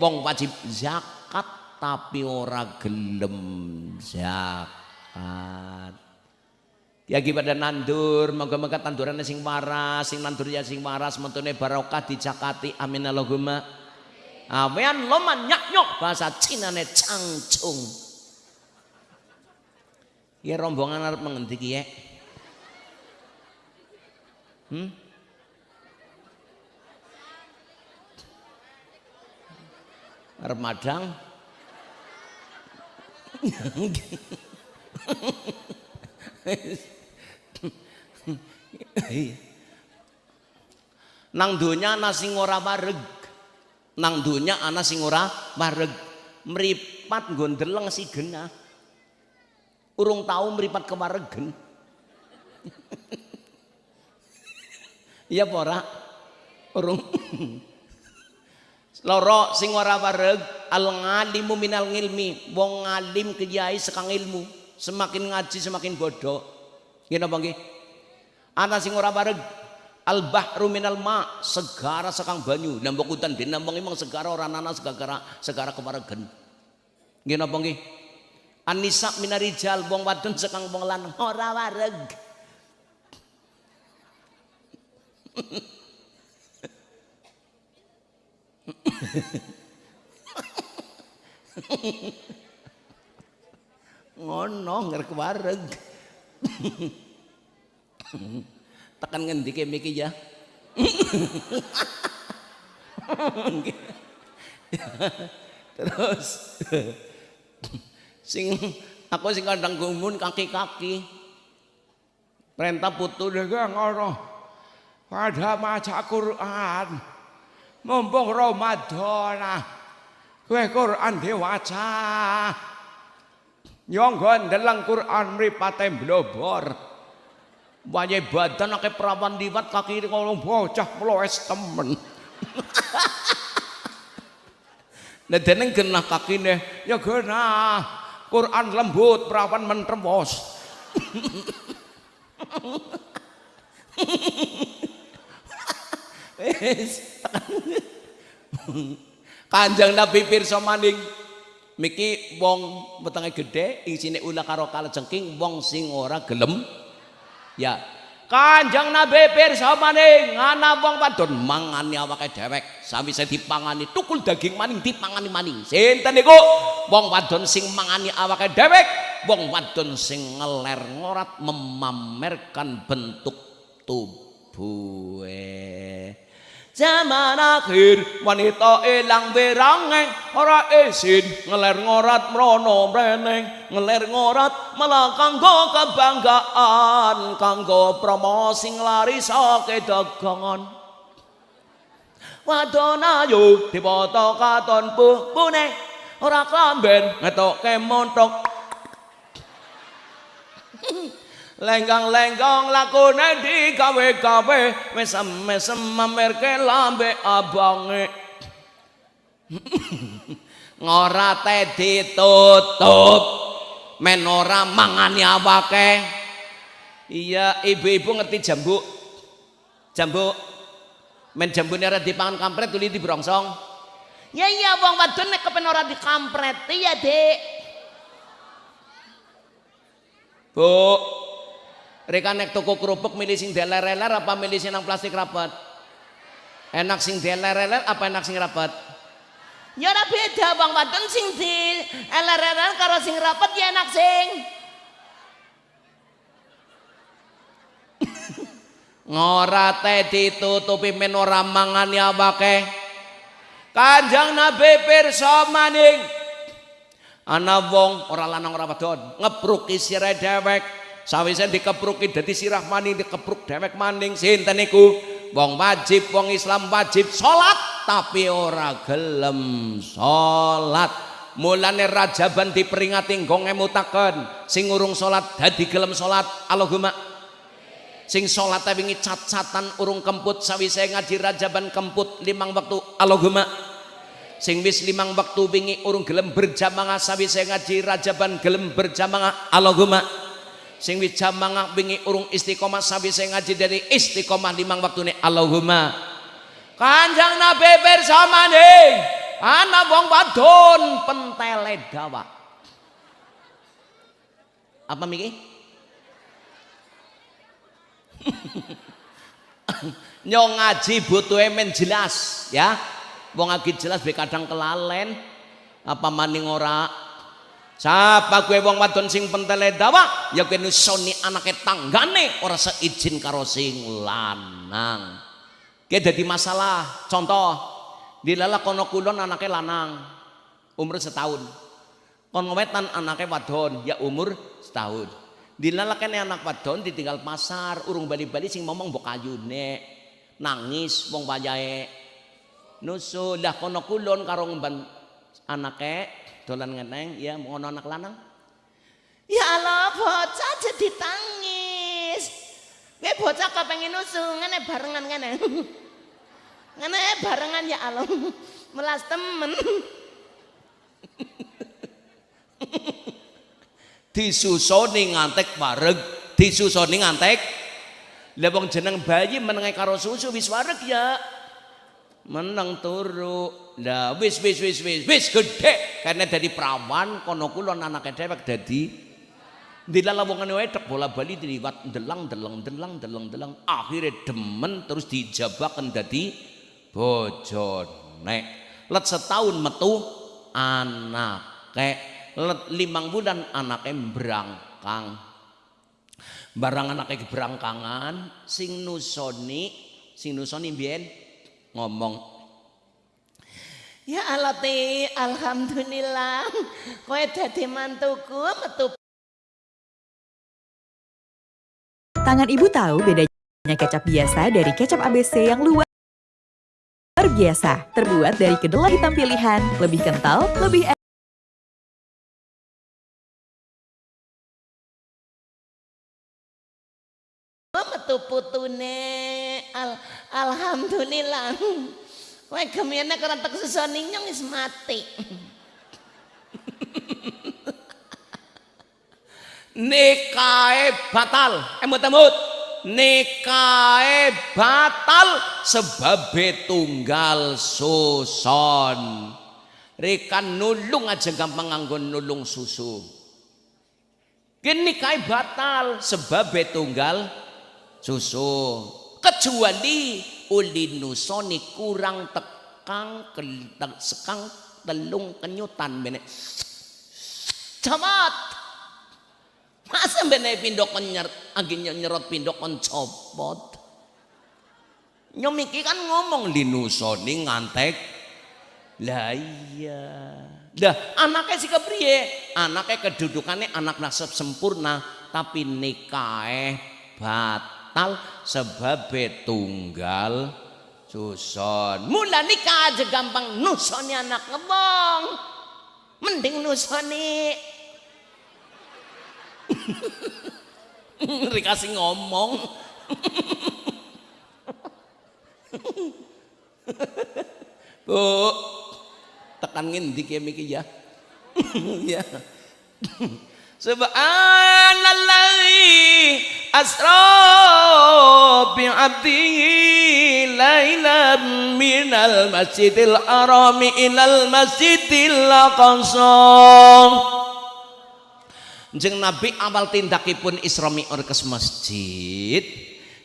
wong wajib zakat tapi ora gelem zakat Ya pada nandur, moga-moga tandurannya sing waras, sing nandur ya sing waras, mentune barokah dijakati. Amin Allahumma. Amin loman nyak nyok bahasa Cina ne cangcung. Ya rombongan arep mengendi ya? Hmm? Arep madang. Nang donya ana sing ora wareg. Nang donya ana sing ora wareg. Mripat nggo ndeleng si genah. Urung tau mripat kewaregen. <laughs> Iya apa ora? Urung. Loro sing ora wareg al ngalimu minal ngilmi. Wong ngalim kiai sekang ilmu. Semakin ngaji semakin bodoh. Nggih napa nggih? Ana sing ora wareg al bahru minal ma segara sekang banyu nambah udan den nambang emang segara ora nana segara segara kewaregen. Nggih napa nggih? Anisa minarijal wong wadon sekang wong lanang ora wareg. <laughs> ngono ngerek wareg. Tekan ngendi ke miki ya? Terus sing aku sing kadang gumun kaki-kaki. Perintah putu deh ngono pada maca Quran mumpung Ramadan kowe Quran diwaca Nyonggo ndelang Quran mripate blobor. Wayahe badan akeh perawan liwat kaki kalau bocah mloes temen. <laughs> Nah deneng genah kakine ya genah. Quran lembut perawan mentremos. <laughs> Kanjeng Nabi pirsa maning miki wong wetenge gedhe isine ulah karo kalejengking wong sing ora gelem. Ya. Kanjeng Nabi pirsa maning ana wong wadon mangani awake dhewek. Sawise dipangani tukul daging maning dipangani maning. Sinten niku? Wong wadon sing mangani awake dhewek wong wadon sing ngeler ngorat memamerkan bentuk tubuhe Zaman akhir wanita ilang berangeng ora isin ngeler ngorat mrono mreneng ngeler ngorat malah kanggo kebanggaan kanggo promosi nglarisake dagangan. Wadon ayu dipoto katon pune ora klamben ngetoke montok lenggang-lenggang lakune digawe-gawe. Mesem-mesem mamerke lambe abange <laughs> ngorate ditutup. Men ora mangani awake. Iya ibu-ibu ngerti jambu jambu men jambune ora dipangan kampret tuli dibrongsong Ya iya wong wadon nek kepen ora dikampreti ya, Dik. Bu Reka nek toko kerupuk milih sing deler-deler apa milih sing nang plastik rapat? Enak sing deler-deler apa enak sing rapat? Ya ora beda wong wadon sing di eler-eler karo sing rapet ya enak sing. <laughs> Ngorate ditutupi men ora mangani awake. Kanjeng Nabi pirsa maning. Ana wong ora lanang ora wadon ngepruki sire dewek. Sawise dikepruki dadi sirah maning dikepruk dewek maning sinten niku? Wong wajib wong Islam wajib salat tapi ora gelem salat. Mulane rajaban diperingati nggo ngemutaken sing urung salat dadi gelem salat. Allahumma sing salat wingi cat-catan urung kemput sawise ngaji rajaban kemput limang waktu Allahumma sing wis limang waktu wingi urung gelem berjamaah sawise ngaji rajaban gelem berjamaah Allahumma sing wis jamaah wingi urung istiqomah sawise ngaji dari istiqomah limang waktune Allahumma. Kanjeng Nabi bersama nih ana wong wadon pentele dawa. Apa miki? <laughs> Nyong ngaji butuhe men jelas ya. Wong ngaji jelas be kadang kelalen. Apa maning ora Sapa gue wong wadon sing pentele dawa ya kowe nusoni anake tanggane ora seizin karo sing lanang. Ki dadi masalah. Contoh, dilala kono kulon anake lanang umur setahun. Kono wetan anake wadon ya umur setahun. Dilala kene anak wadon ditinggal pasar urung bali-bali sing ngomong mbok ayune. Nangis wong wayahe. Nusul lah kono kulon karo ngemban anake dolan ngeneng ya mau anak lanang Ya Allah bocah jadi tangis. Gue bocah kepengen nusu ngene barengan ngene. <laughs> Ngene barengan ya Allah. <laughs> Melas temen. <laughs> disusoni ngantek bareng disusoni ngantek lah wong jeneng bayi menenge karo susu wis wareg ya meneng turu lah wis wis wis wis wis gede karena dari perawan kono kulon anake dewek dadi dilala wong ngene wae tek bola bali diliwat delang delang delang delang delang akhirnya demen terus dijabaken dadi bojone. Let setahun metu anake let limang bulan anake berangkang barang anake berangkangan sing nusoni sing nusoni biyen ngomong Ya alati alhamdulillah. Kowe dadi mantuku metu Tangan ibu tahu bedanya kecap biasa dari kecap ABC yang luar biasa, terbuat dari kedelai hitam pilihan, lebih kental, lebih metu putune. Al alhamdulillah. Kowe gemene karena tek sesoni nyong wis mati. nikahe batal. Emut-emut nikahe batal sebab tunggal suson. Rika nulung aja gampang nganggo nulung susu. Kini nikahe batal sebab tunggal susu. Kecuali uli nusoni kurang tekang sekang telung kenyutan benek camat Masa bener pindok kon nyer, agi nyerot pindok kon copot. Nyomiki kan ngomong linusoni ngantek. Lah iya. Lah anaknya si kepriye? Anaknya kedudukannya anak nasab sempurna tapi nikahe batal sebab tunggal suson. Mula nikah aja gampang nusoni anak ngebong. Mending nusoni <laughs> Rikasih ngomong. <laughs> Bu, tekan ngendi ki miki ya? <laughs> ya. Subhanallahi asra bi 'abdihi lailan minal masjidil harami ilal masjidil aqsa. Jeng Nabi awal tindakipun Isra Mi'raj masjid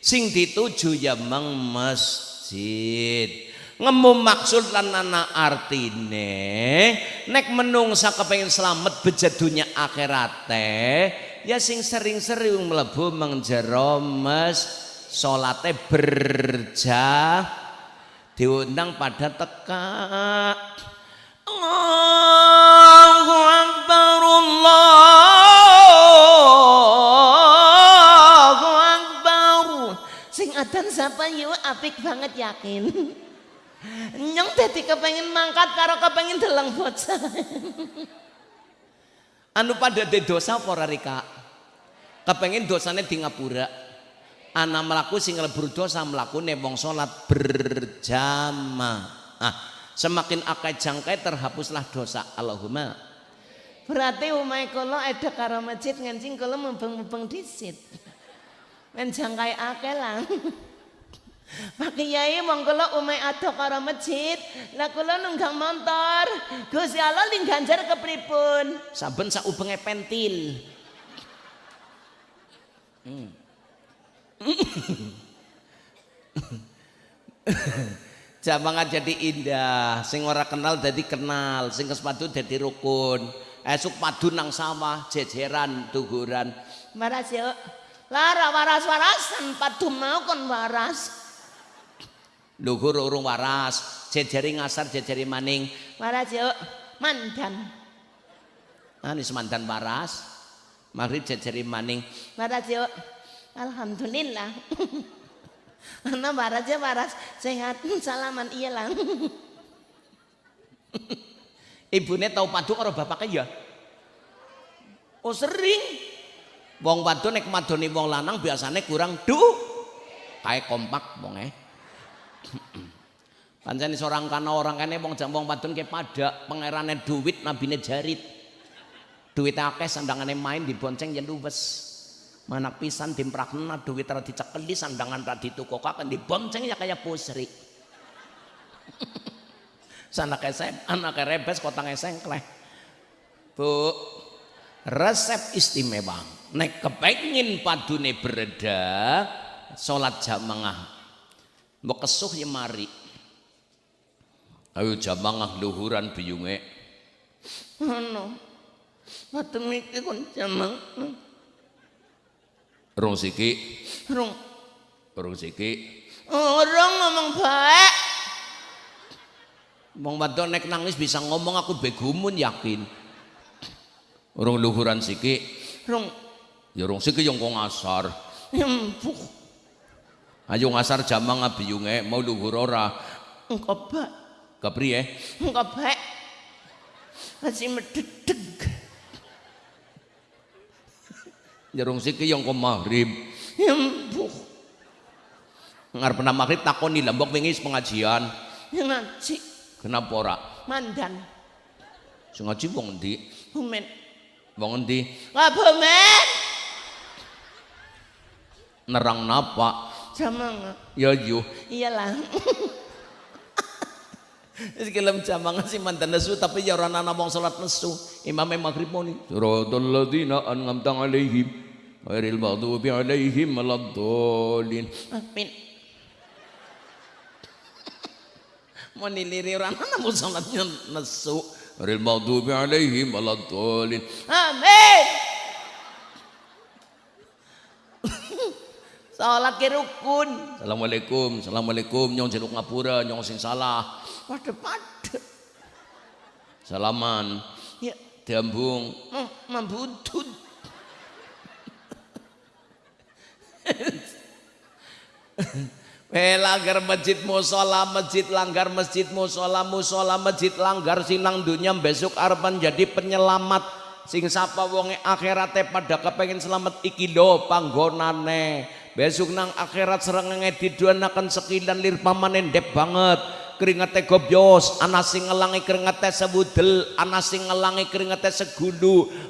sing dituju ya mang masjid. Ngemu maksud lan ana artine nek menungsa kepengin selamat bejat dunya akhirate ya sing sering-sering mlebu mengjero mes salate berjah diundang pada teka Allahu Akbar Allahu Akbar Sing adan sapa yo apik banget yakin. Nyong dadi kepengen mangkat karo kepengen deleng bocah. anu pada de dosa apa ora Rika kepengin dosane di ngapura ana melaku sing lebur dosa mlakune wong salat berjamaah ah semakin akeh jangkai terhapuslah dosa Allahumma Berarti umai kula ada karo masjid ngancing kula mubeng-mubeng disit. Men jangkai akeh lah. Pak Kiai wong kula umai ada karo masjid, lah kula nunggang motor. Gusti Allah ling ganjar kepripun? saben saubenge pentil <laughs> Jamangan jadi indah, sing ora kenal jadi kenal, sing kesepadu jadi rukun. Esuk padu nang sawah, jejeran, tuguran. Waras yuk. Lara waras-warasan padu mau kon waras. Luhur urung waras, jejeri ngasar, jejeri maning. Waras yuk. Mandan. Anis mantan waras. Mari jejeri maning. Waras yuk. Alhamdulillah. <laughs> Ana waras ya waras sehat <laughs> salaman iya lah. <laughs> Ibune tau padu karo bapaknya ya? Oh sering. Wong wadon nek madoni wong lanang biasane kurang du. Kae kompak wong e. <clears throat> Pancen seorang kana orang kene wong jam wong wadon ke pada pangerane duit nabine jarit. Duit akeh sandangane main dibonceng yen luwes. Manak pisan dimprakna duit ra dicekeli sandangan ra ditukokaken dibonceng ya kaya pusri. <laughs> Sanak esem, anak rebes kotang esengkleh. Bu, resep istimewa. Nek kepengin padune bereda, salat jamaah. Mbok kesuh ya mari. Ayo jamaah luhuran biyunge. Mboten iki kon jamang. Rong siki, Rung rong siki. orang ngomong baik. Wong wadon nek nangis bisa ngomong aku begumun yakin. Rong luhuran siki, Rung ya rong siki yang kok ngasar. empuk. Ayo ngasar jamaah biyunge mau luhur ora. Engko baik. Kepriye? Engko baik. Masih mededeg. Rong siki yang kok maghrib. Empuk. ngarep nang maghrib takoni lah mbok wingi pengajian Ya ngaji kenapa ora mandan. sing ngaji wong endi Bumen. wong endi Wah bumen. nerang napa Jamang. ya yo Iyalah. <laughs> Wis kelem jamangan sih mantan nesu tapi ya ora ana wong salat nesu. Imam maghrib muni. Siratal ladzina an'amta alaihim ghairil maghdubi alaihim waladdallin. Amin. Mau niliri orang mana mau sholatnya nesu. Ghairil maghdubi alaihim waladdallin. Amin. Sholat ke rukun. Assalamualaikum, assalamualaikum nyong jeluk ngapura nyong sing salah. Pada pada. Salaman Ya, diambung mem- membutut. <laughs> Eh langgar masjid musola, masjid langgar masjid musola, musola masjid langgar sinang dunia besok arepan jadi penyelamat. Sing sapa wonge akhirate pada kepengen selamat iki lho panggonane. Besok nang akhirat serengenge diduanakan sekilan lir pamane ndep banget. Keringate gobyos ana sing ngelangi keringate sebudel ana sing ngelangi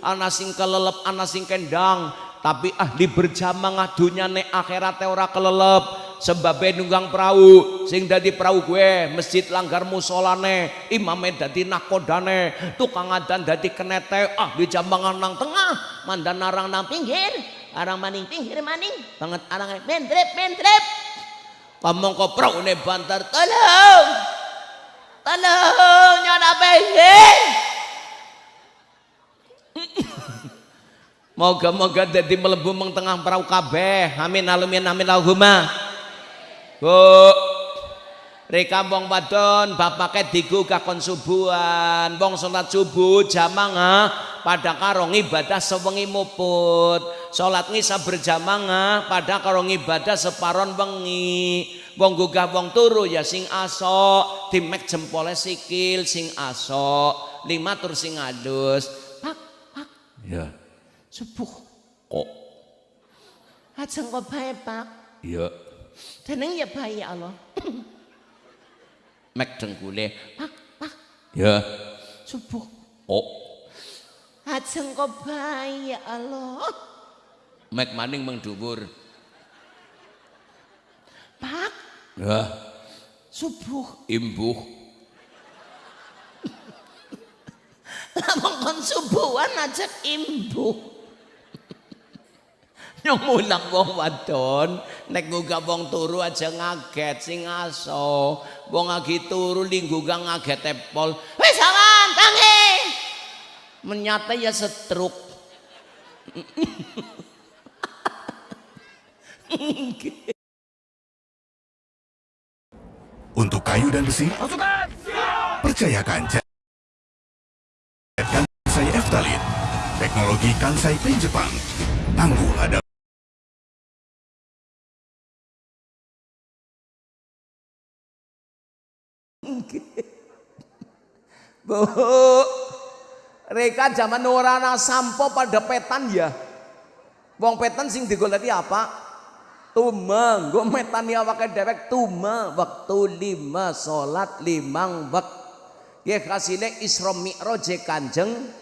ana sing kelelep ana sing kendang tapi ahli berjamaah dunyane akhirate ora kelelep sebabnya nunggang perahu sing dadi perahu gue masjid langgar musolane imame dadi nakodane tukang adan dadi kenete ah di jambangan nang tengah mandan narang nang pinggir Arang maning pinggir maning. Banget arang mentrep mentrep. ngomong kok ne bantar Tolong. Tolong nyana pengen. Moga-moga dadi melebu tengah perahu kabeh. Amin alumin amin Allahumma. Bu Reka wong wadon bapake digugah kon subuhan. Wong salat subuh jamaah pada karo ibadah sewengi muput. Salat ngisa berjamaah pada karo ibadah separon wengi. Wong gugah wong turu ya sing aso dimek jempole sikil sing aso lima tur sing adus Pak, pak, ya subuh. kok Ajeng kok bae, Pak. ya Jeneng ya bae ya Allah. <coughs> mek dengkule Pak, pak, ya subuh. kok Ajeng kok bae ya Allah. mek maning meng dhuwur Pak, ya subuh. imbuh <coughs> Lamun kon subuhan ajak imbuh. <laughs> Yang mulang wong wadon nek ngugah wong turu aja ngaget sing aso. Wong lagi turu linggugah ngaget epol. Wis awan, tangi. Menyata ya setruk. <laughs> Untuk kayu dan besi, percayakan Jadikan Kansai Eftalin, teknologi Kansai Paint Jepang. Tangguh ada Bu, Reka zaman orana sampo pada petan ya. Wong petan sing digoleki apa? Tuma, gue metan ya wakai dewek tuma waktu lima salat limang wak. Ya kasile Isra Mi'raj Kanjeng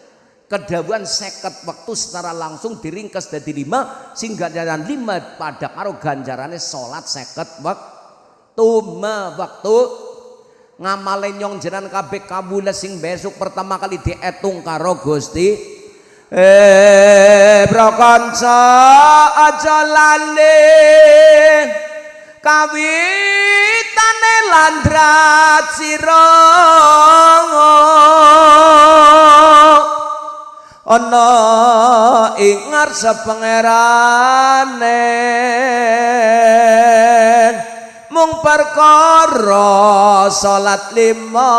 kedawan seket waktu secara langsung diringkas dari lima sehingga ganjaran lima pada karo ganjarannya salat seket wak tuma waktu ngamale nyong jenengan kabeh kabula sing besok pertama kali dietung karo Gusti. Eh prakanca aja lali. Kawitane landrat sira ana ing ngarsa pangerane mung perkara salat lima.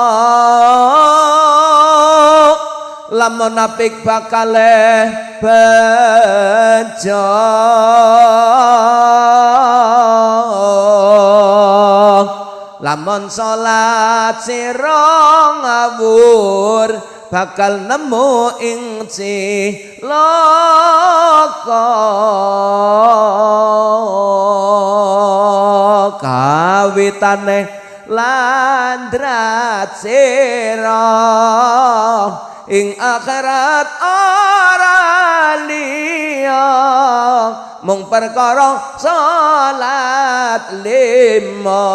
Lamun apik bakale bejo. Lamun salat sira ngawur bakal nemu ing cilaka kawitane landrat sira ing akhirat ora liya. Mung perkara salat lima.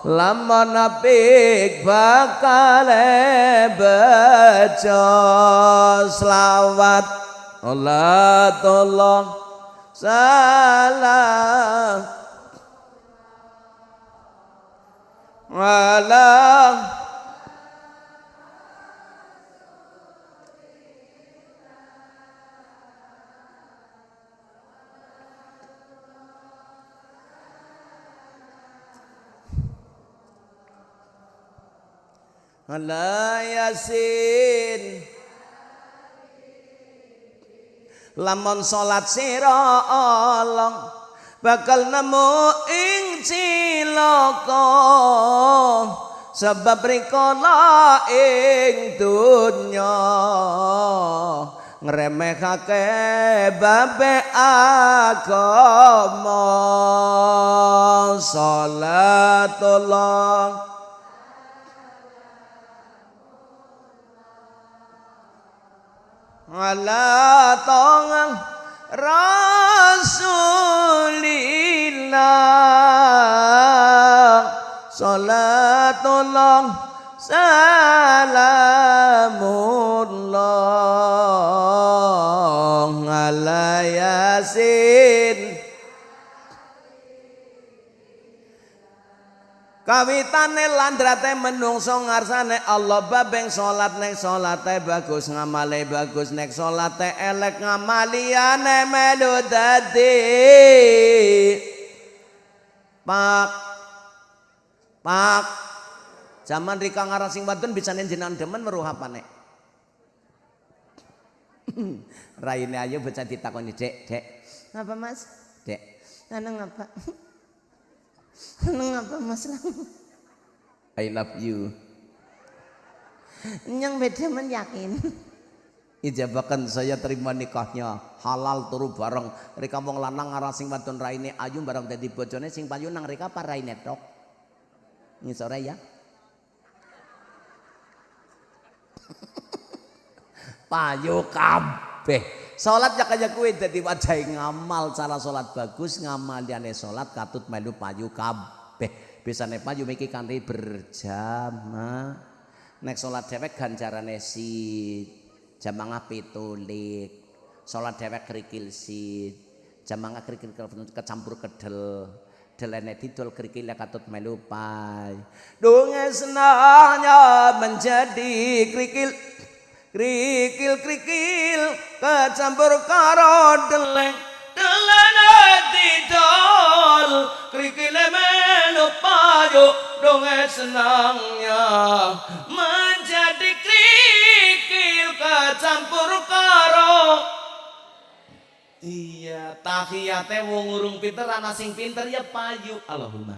Lamun apik bakal baca selawat. Allah tolong salam alam ala yasin lamun salat sira Allah bakal nemu ing cilaka. Sebab rikala ing dunya ngremehake babe agama. Salatullah. Ala tangan Rasulillah salatullah salamullah ala yasin Kawitane landrate menungso ngarsane Allah babeng salat nek salate bagus ngamale bagus nek salate elek ngamaliane melu dadi Pak Pak Zaman rika ngarang sing wadon bisa jenengan demen weruh apane <laughs> Raine ayo bocah ditakoni Dek Dek Apa mas? Dek Nanang apa? <laughs> Nanang apa mas? I love you. Yang beda men yakin. ijabakan saya terima nikahnya. Halal turu bareng. Rika wong lanang ngarang sing wadon raine ayu bareng dadi bojone sing payu nang rika apa raine tok ngisore ya. <laughs> Payu kabeh salat ya kaya kuwi dadi wajahe ngamal cara salat bagus ngamaliane salat katut melu payu kabeh. Bisane payu miki kanthi berjamaah nek salat dhewek ganjarane si jamangah pitulik. Salat dhewek krikil si jamangah krikil kecampur kedel. Delene didol krikile katut melu pai. Dunge menjadi krikil krikil krikil kecampur karo deleng delene didol krikile melu payu dunge senangnya menjadi krikil kecampur karo Iya, tahiyate wong urung pinter ana sing pinter ya payu. Allahumma.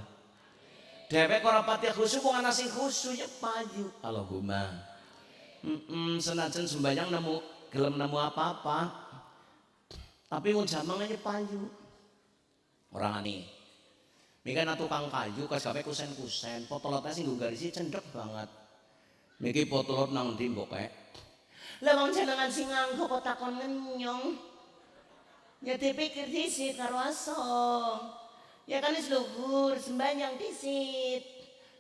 Dhewek ora pati khusyuk wong ana sing khusyuk ya payu. Allahumma. Mm senajan sembayang nemu gelem nemu apa-apa. Tapi wong jamang payu. Orang ani. Mika na tukang kayu kas gawe kusen-kusen, potolotnya sing nggo garisi cendek banget. Miki potolot nang ndi mbok kek? Lah wong jenengan sing nganggo kok takon ngenyong. Ya dipikir disit karo. Ya kan wis luhur sembayang disit.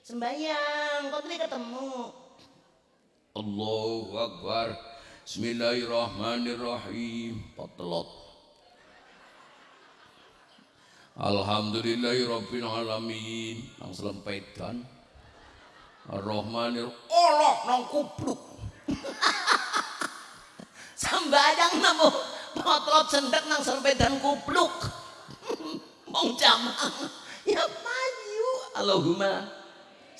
Sembayang kok ketemu. Allahu Akbar. Bismillahirrahmanirrahim. Potelot Alhamdulillahirabbil alamin nang selempedan Ar-Rahmanir Allah nang kupluk. <laughs> Sembayang nemu potlot cendek nang serpedan kupluk. <laughs> Mong jamang. Ya payu. Allahumma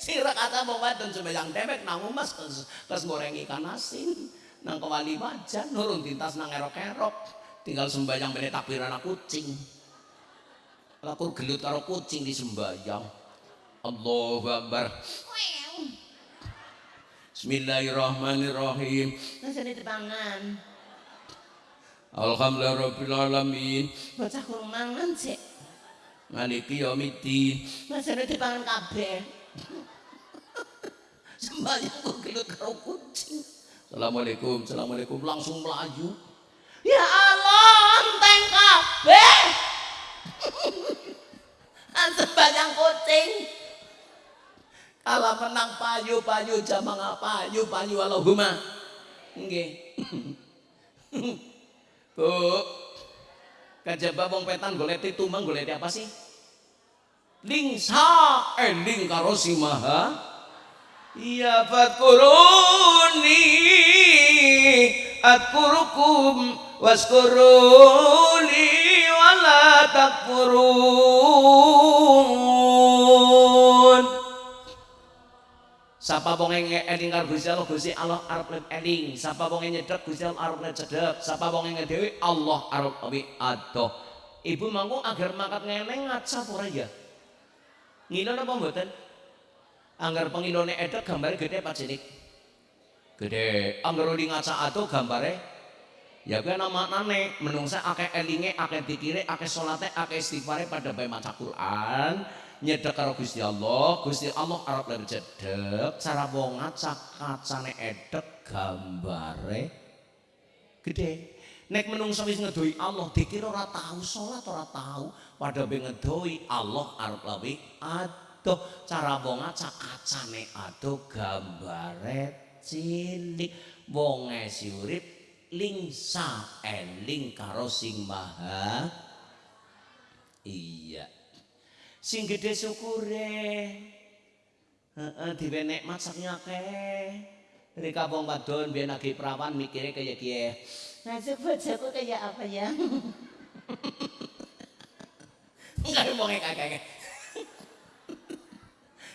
sira kata wong wadon sembayang demek nang umas kes, goreng ikan asin nang kewali wajan nurun tintas nang erok-erok tinggal sembayang bene takbir anak kucing lakur gelut karo kucing di sembayang Allahu Akbar Bismillahirrahmanirrahim Nasi tepangan. Alhamdulillah Rabbil Alamin Bocah kurang mangan sih. maliki yaumiddin Masane dipangan kabeh. Sembayang kok gelut karo kucing. Assalamualaikum Assalamualaikum langsung melaju Ya Allah, enteng kabeh. <laughs> Sembayang kucing. Kalau menang payu payu jamang payu payu Allahumma nggih <laughs> Bu kajaba wong petan golek tumang golek apa sih lingsa eling karo si maha iya fadkuruni adkurukum waskuruni wala takfurun Sapa wong eling karo Gusti Allah Gusti Allah arep eling. Sapa wong nyedhek Gusti Allah arep cedhek. Sapa wong dhewe Allah arep awi adoh. Ibu mangku agar mangkat ngeleng ngaca ora ya? Ngilon apa mboten? Anggar pengilone edek gambare gede apa cilik? Gede. Anggar uli ngaca adoh gambare ya kuwi ana maknane menungsa akeh elinge, akeh dikire, akeh salate, akeh istighfare pada bae maca Quran. nyedek karo Gusti Allah, Gusti Allah arep lebih cedek, cara wong ngaca kacane edek gambare gede. Nek menungso wis ngedoi Allah, dikira ora tahu salat ora tahu, pada be ngedoi Allah arep lebih adoh, cara wong ngaca kacane adoh gambare cilik. Wong esi urip lingsa eling karo sing maha. Iya. Sing gede syukure. Heeh diwe nikmat sak akeh dari kampung wadon biyen lagi perawan mikire kaya kiye. Nasib bojoku kayak apa ya? enggak wong kakek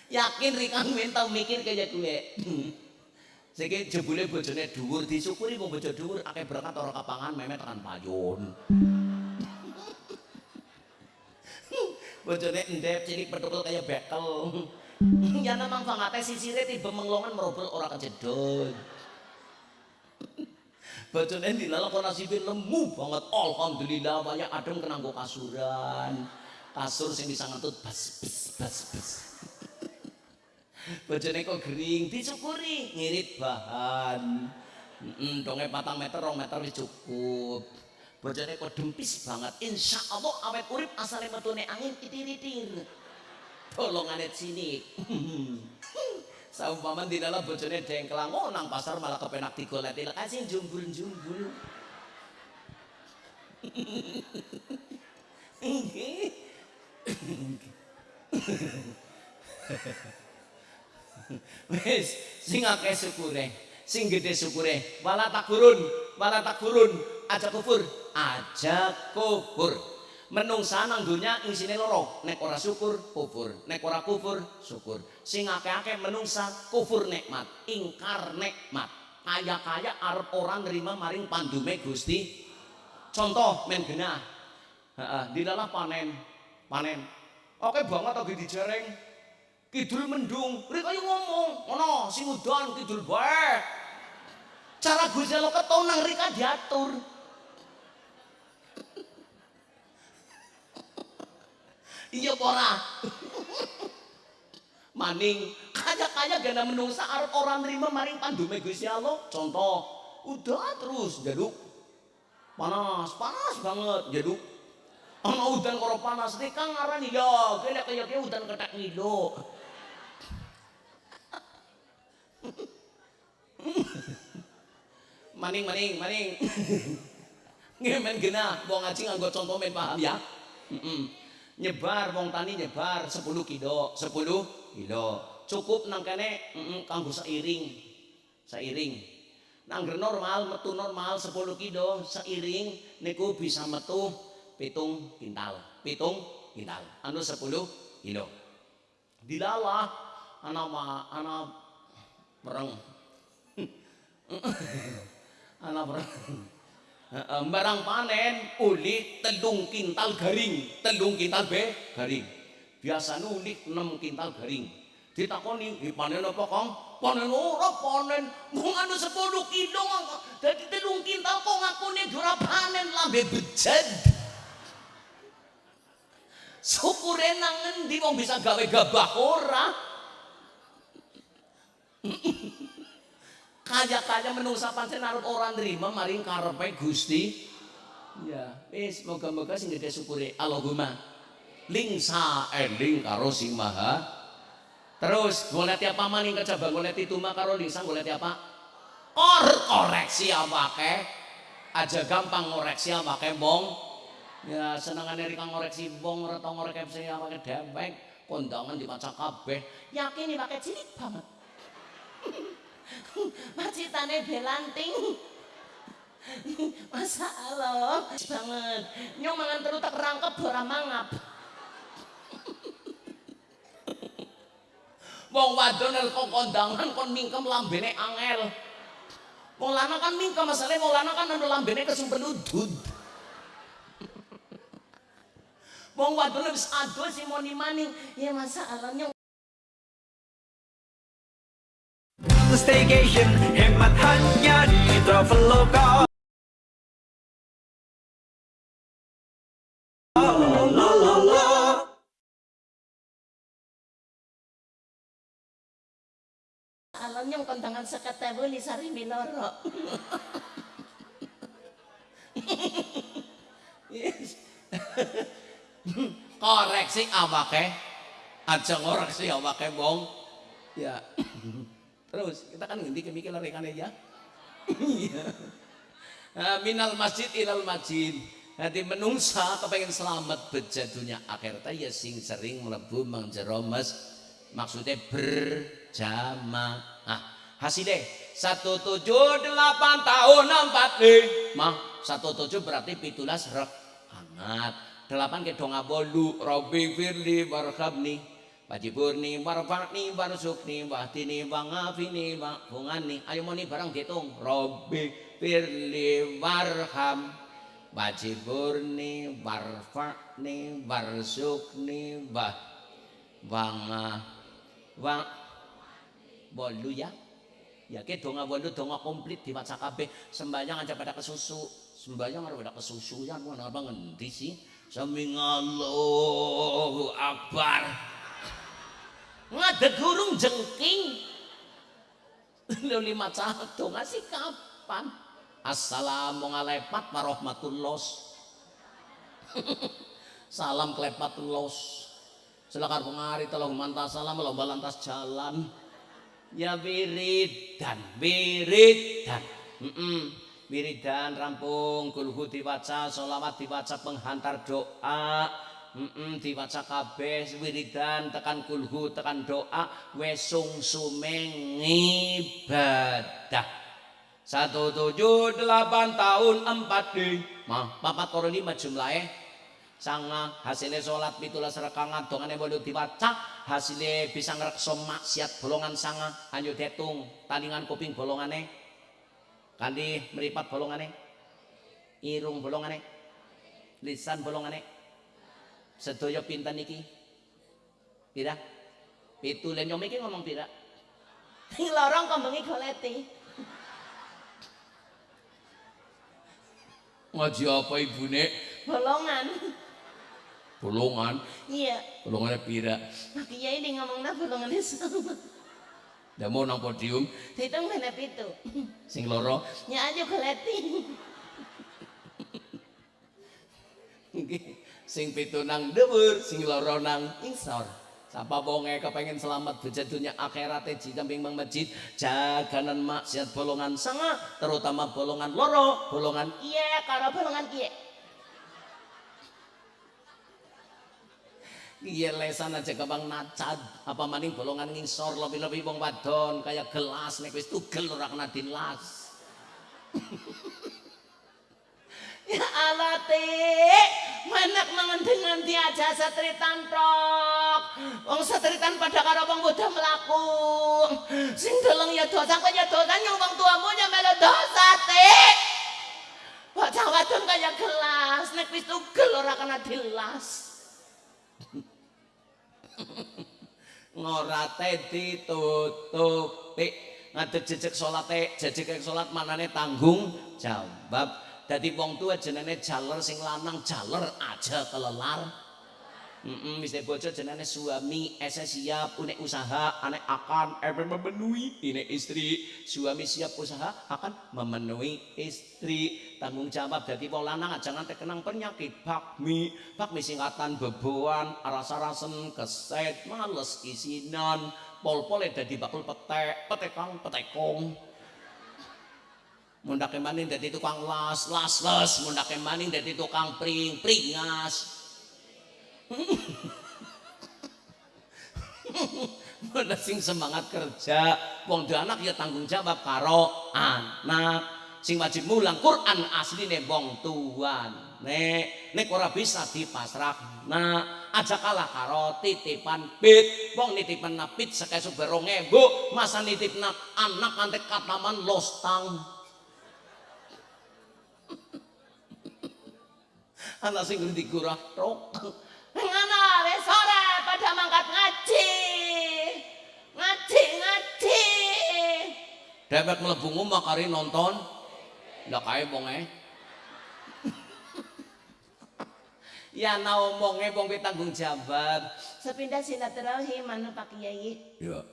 yakin rikang men tau mikir kaya gue Saiki jebule bojone dhuwur disyukuri wong bojo dhuwur akeh berkat ora kapangan memet tekan payun. bojone endep cilik petukul kaya bekel. Ya namang fangate sisire tiba menglongan merobel ora kejedot bojone dilalak kok nasibe lemu banget. Alhamdulillah waya adem kenanggo kasuran. Kasur sing bisa ngentut bas bas bas bas bojone kok gering disyukuri ngirit bahan. Mm, donge patang meter, rong meter wis cukup. bojone kok dempis banget. Insya Allah awet urip asale metune angin itir-itir tolongane sini. <laughs> Saumpaman di dalam bojone dengklang oh nang pasar malah kepenak digoleti kasih jumbul-jumbul <laughs> <laughs> wis sing akeh syukure sing gede syukure wala takurun wala takurun aja kufur aja kufur menungsa nang dunya isine loro nek ora syukur kufur nek ora kufur syukur. Sing akeh-akeh menungsa kufur nikmat ingkar nikmat. Kaya-kaya arep orang nerima maring pandume Gusti. Contoh men genah. Heeh dilalah panen. Panen. Oke banget lagi dijereng kidul mendung. Rek ayo ngomong. Ono sing udan kidul bae cara Gusti Allah ketonang rika diatur. Iya pora maning. Kaya-kaya gana menungsa arep orang nerima maring pandume Gusti Allah. Contoh udah terus jaduk panas panas banget jaduk ana udan karo panas nek kang ngarani ya kene kaya udan ketek ngilo <laughs> maning maning maning. <laughs> Ngemen gena. Wong ngaji nganggo contoh men paham ya? Mm nyebar wong tani nyebar 10 kilo 10 kilo. Cukup nang kene mm kanggo seiring. Seiring. Nang normal metu normal 10 kilo seiring niku bisa metu pitung kintal. Pitung kintal. Anu 10 kilo. Dilalah ana ana perang ana <laughs> perang barang panen uli telung kintal garing. Telung kintal be? Garing. Biasa uli 6 kintal garing. Ditakoni "Ih, panen apa kong? Panen ora panen. Mung anu 10 kilo dadi telung kintal kok ngakune ora panen lambe bejed syukure nang ngendi wong bisa gawe gabah ora kaya-kaya menungsa pancen arep ora nrima maring karepe Gusti. Ya wis moga-moga sing gede syukure. Allahumma lingsa eling karo sing maha. Terus goleti apa maning kecaba goleti tuma karo lingsa goleti apa Kor koreksi awake aja gampang ngoreksi awake mong ya senengane rika ngoreksi wong ora tau ngoreksi awake dewek kondangan dibaca kabeh. Yakin iki pakai cilik banget Macitane belanting. Masa Allah banget. Nyong mangan terus tak rangkep ora mangap. Wong wadon kok kondangan kon mingkem lambene angel. Wong lanang kan mingkem masalahe wong lanang kan anu lambene kesumpen udud. Wong wadon wis adol si moni maning. Ya masa Allah nyong Staycation, hemat hanya di Traveloka. Allah nyong kondangan seket ewu li sari miloro. Koreksi awake. Aja ngoreksi awake wong. Ya. Terus kita kan ngendi kemikir rekane ya. Iya. Ah, minal masjid ilal masjid. Nanti menungsa kepengen selamat bejadunya akhirat ya sing sering mlebu mang jero mes maksudnya berjamaah. Hasilnya satu tujuh delapan tahun empat mah satu tujuh berarti pitulas rek delapan ke donga bolu robi firli warhabni wajiburni warfakni warsukni wahdini wangafini wangafungani ayo moni barang dihitung robi firli warham. Wajiburni warfakni warsukni wah wanga wang bolu ya. Ya ke donga bolu donga komplit dibaca kabeh. Sembahyang aja pada kesusu. Sembahyang ada pada kesusuan mana apa ngendi sih? Sami Allahu Akbar ngadeg gurung jengking. Lu lima satu ngasih kapan? Assalamualaikum warahmatullah. <laughs> Salam klepatullah. Silakan pengari tolong mantas salam lomba lantas jalan. Ya wiridan wiridan. Mm -mm. wiridan rampung kulhu diwaca sholawat diwaca penghantar doa mm -mm, diwaca kabeh wiridan tekan kulhu tekan doa wesung sumeng ibadah satu tujuh delapan tahun empat di mah papat koro lima jumlahnya. Sanga hasilnya sholat pitulas rekangan dongane boleh dibaca hasilnya bisa ngerekso maksiat bolongan sanga. Anjo detung talingan kuping bolongane kandi meripat bolongane irung bolongane lisan bolongane sedoyo pinten iki pira pitu len nyom iki ngomong pira Sing lorong kembengi goleti. ngaji apa ibune Bolongan. bolongan Iya. bolongannya pira Pak Kiai ini ngomongnya bolongannya sama. Dah mau nang podium Dihitung mana pitu. sing loro Ya aja goleti. Nggih, sing pitu nang dhuwur, sing loro nang isor. Sapa wonge kepengen selamat beja dunia akhirat jidamping mang masjid, jaganan maksiat bolongan sanga, terutama bolongan loro, bolongan Iya, karo bolongan kiye. iya lesan aja gampang nacat apa maning bolongan ngisor lebih-lebih wong wadon kayak gelas nek wis tugel ora kena dilas <laughs> Ya Allah te, menak mengendeng ngendi aja setritan tok. Wong setritan pada karo wong udah melaku. Sing deleng ya dosa kok ya dosa nyong wong tuamu ya melu dosa te. Bocah wadon kaya gelas, nek wis tugel ora kena dilas. ngorate ditutupi ngadeg jejeg salate jejeg salat manane tanggung jawab dadi wong tua jenenge jaler sing lanang jaler aja kelelar Mm wis bojo jenenge suami, ese siap, une usaha, ane akan ebe memenuhi ini istri. Suami siap usaha akan memenuhi istri. Tanggung jawab dadi wong lanang aja nganti kenang penyakit bakmi, bakmi singkatan beboan, rasa-rasen, keset, males isinan, pol-pole dadi bakul petek, petekang, petekong. Mundake maning dadi tukang las, las, las, mundake maning dadi tukang pring, pringas. <laughs> Mana sing semangat kerja, wong anak ya tanggung jawab karo anak. Sing wajib mulang Quran asline wong tuan. Nek nek ora bisa dipasrah. Nah, aja kalah karo titipan pit. Wong nitipan napit sekesuk berong ewu, masa nitipna anak nanti kataman lostang. Anak sing ngerti kurang rok. Ngono, wis sore pada mangkat ngaji. Ngaji, ngaji. Dewek mlebu ngomah kari nonton. Lah kae wonge. <laughs> Ya ana omonge wong kuwi tanggung jawab. Sepindah silaturahim anu Pak Kiai. Ya.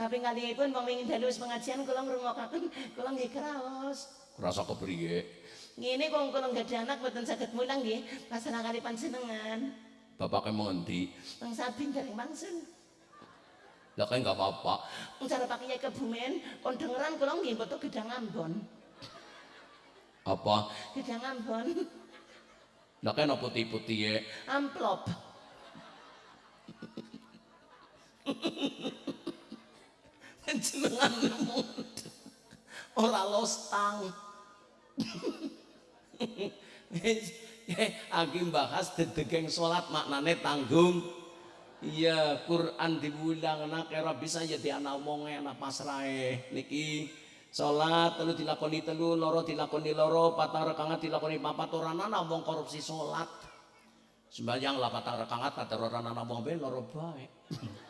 Tapi kalihipun wong wingi dalu wis pengajian kula ngrungokaken kula nggih kraos. Rasa kepriye? Ngene kok kula nggih anak mboten saged mulang nggih pasrah kali panjenengan. Bapaknya mengendi? Bang Sabin dari Mangsun. Lah kae enggak apa-apa. Cara Pak Kiai Kebumen kon dengeran kula nggih foto gedang Ambon. Apa? Gedang Ambon. Lah kae no putih-putih ya. Amplop. <laughs> Jenenganmu ora lostang. <laughs> <laughs> Aki bahas dedegeng salat maknane tanggung. Iya, Quran diulang nak kira bisa ya di anak omonge anak pasrahe. Niki salat telu dilakoni telu loro dilakoni loro patang rekangat dilakoni papat ora ana wong korupsi salat sembahyang lah patang rekangat kata ora ana wong be loro bae. <laughs>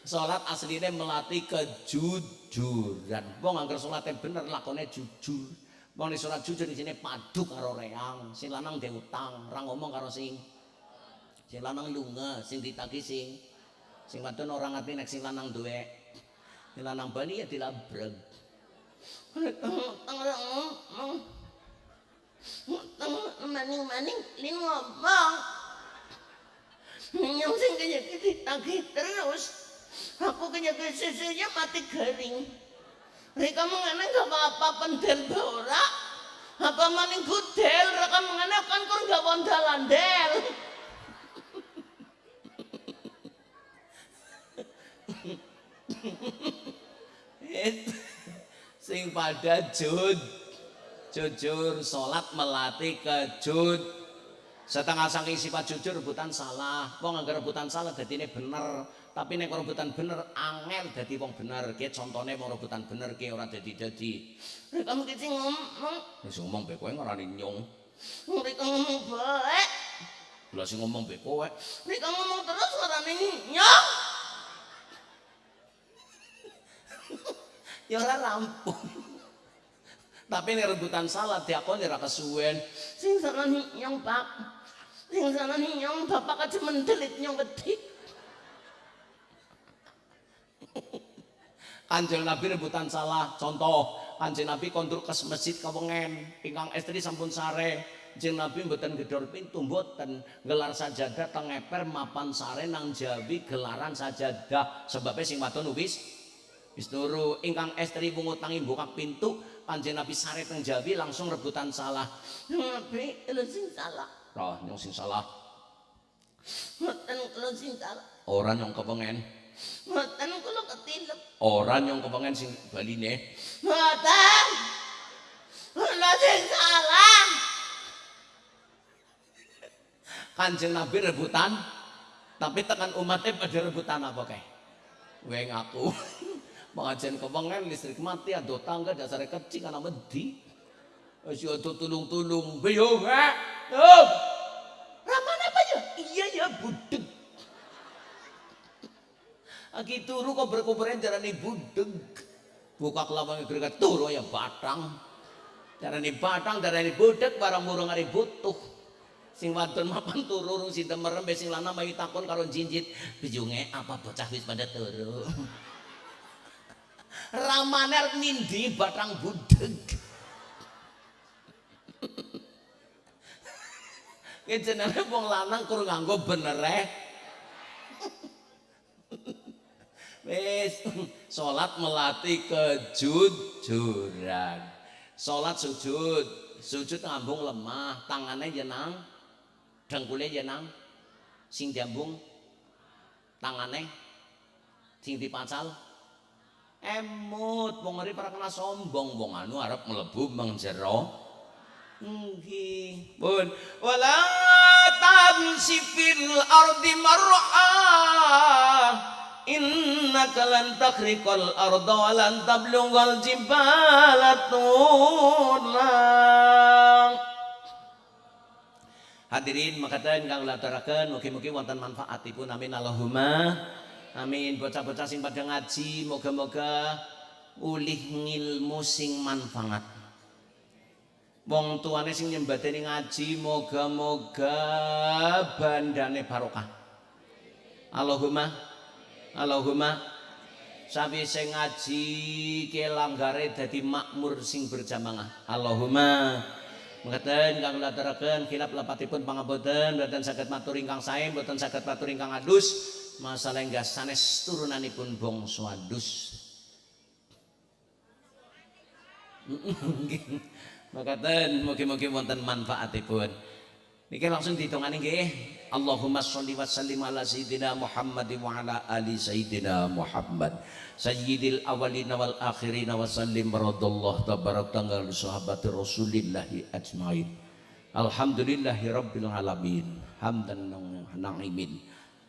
Salat asline melatih kejujuran. Wong anggar salate bener lakone jujur wong nek salat jujur di sini padu karo reang sing lanang ndek utang ora ngomong karo sing sing lanang lunga sing ditagi sing sing wadon ora ngerti nek sing lanang duwe sing lanang bali ya dilabreg maning-maning li ngomong. Yang sing kaya ditagih terus. Aku kaya sisinya mati garing mereka mengenai gak apa-apa pendel bora apa maning gudel mereka mengenai kan kur gak bondalan del sing pada jud jujur salat melatih kejud setengah saking sifat jujur rebutan salah. Wong anggar rebutan salah dadine bener tapi nek rebutan bener angel dadi wong bener. Ki contone wong rebutan bener ki ora dadi-dadi. Kamu ki sing ngomong. Wis ngomong be kowe ngarani nyung mereka ngomong baik lha sing ngomong be kowe. Mereka ngomong terus ngarani nyong. Ya ora rampung tapi ini rebutan salah diakoni ora kesuwen. Sing sana nyong pak. Sing sana nyong bapak aja mendelit nyong gedik Kanjeng Nabi rebutan salah. Contoh, Kanjeng Nabi kondur ke masjid kawengen, ingkang estri sampun sare. Kanjeng Nabi mboten gedor pintu mboten, gelar sajadah teng eper mapan sare nang jawi gelaran sajadah. Sebabnya sing wadon wis wis turu. Ingkang estri pungutangi buka pintu, Kanjeng Nabi sare teng jawi langsung rebutan salah. Nabi lu sing salah Roh nyong sing salah. Mboten lu sing salah Orang nyong kepengen. Mboten kula ketilep Orang nyong kepengen sing baline. Mboten Lu sing salah Kanjeng Nabi rebutan, tapi tekan umatnya pada rebutan apa kayak? Gue ngaku, <laughs> pengajian kepengen listrik mati, ada tangga dasarnya kecil karena wedi. Masih ada tulung-tulung, biyo gak? Tuh, Ramana apa ya? iya ya budeg. Aki turu kok berkuburan jarani budeg. Buka kelabang kira turu ya batang. Jarani batang, jarani budeg, barang murung hari butuh. sing wadon mapan turu rung sinten merem be sing lanang mayu takon karo jinjit bijunge apa bocah wis pada turu <laughs> ramane arep nindi batang budeg <laughs> jenenge wong lanang kur nganggo bener Wis <laughs> salat melatih kejujuran. Salat sujud, sujud ngambung lemah, tangannya jenang, dengkulnya jenang, sing jambung, tangannya, sing dipacal, emut, wong ngeri para kena sombong, wong anu arep melebu mengjero. Nggih. Pun wala tamsi fil ardi mar'a innaka lan takhriqal arda wa lan tablughal jibala Hadirin makaten kang lataraken mugi-mugi wonten manfaatipun. Amin. Allahumma. Amin. Bocah-bocah sing pada ngaji moga-moga ulih ngilmu sing manfaat. Wong tuane sing nyembadani ngaji moga-moga bandane barokah. Allahumma Allahumma sawise ngaji ke langgare dadi makmur sing berjamaah. Allahumma Mengatakan kang lataraken khilaf lapatipun pangaboten boten saged matur ingkang sae boten saged matur ingkang adus masalah enggak sanes turunanipun bangsa adus. <laughs> Makaten mugi-mugi wonten manfaatipun. Niki langsung ditungani nggih. Allahumma sholli wa sallim ala sayyidina Muhammad wa ala ali sayyidina Muhammad. Sayyidil awalina wal akhirina wa sallim radallahu tabarak tanggal sahabat Rasulillah ajmain. Alhamdulillahi rabbil alamin. Hamdan na'imin.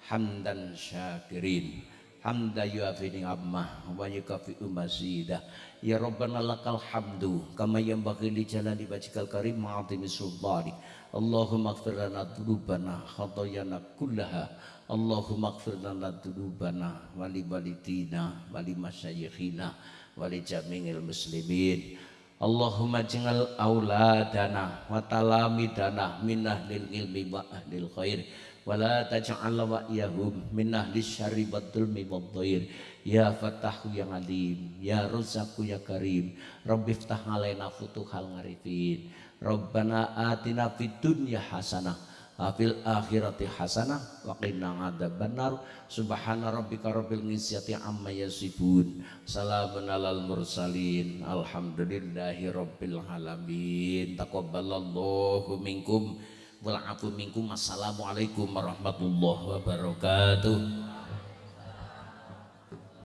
Hamdan syakirin. Hamda yuafi ni'amah wa yukafi'u mazidah. Ya Rabbana lakal hamdu kama yanbaghi li jalali wajhikal karim ma'atimi sultani. Allahumma ighfir lana dzunubana khatayana kullaha. Allahumma ighfir lana dzunubana wa li walidina wa li masyayikhina wa li jami'il muslimin. Allahumma jingal auladana wa talamidana min ahlil ilmi wa ahlil khair wa la taj'al wa iyahum min ahli syarri wad dhulmi wad dhair Ya Fatahu yang Alim Ya Razzaqu ya Karim Rabbi ftah alaina futuhal ngarifin Rabbana atina fid dunya hasanah Afil akhirati hasanah wa qina adzabannar. Subhana rabbika rabbil izzati amma yasifun. Salamun alal mursalin. Alhamdulillahi rabbil alamin. Taqabbalallahu minkum. Wal afu minkum. Assalamualaikum warahmatullahi wabarakatuh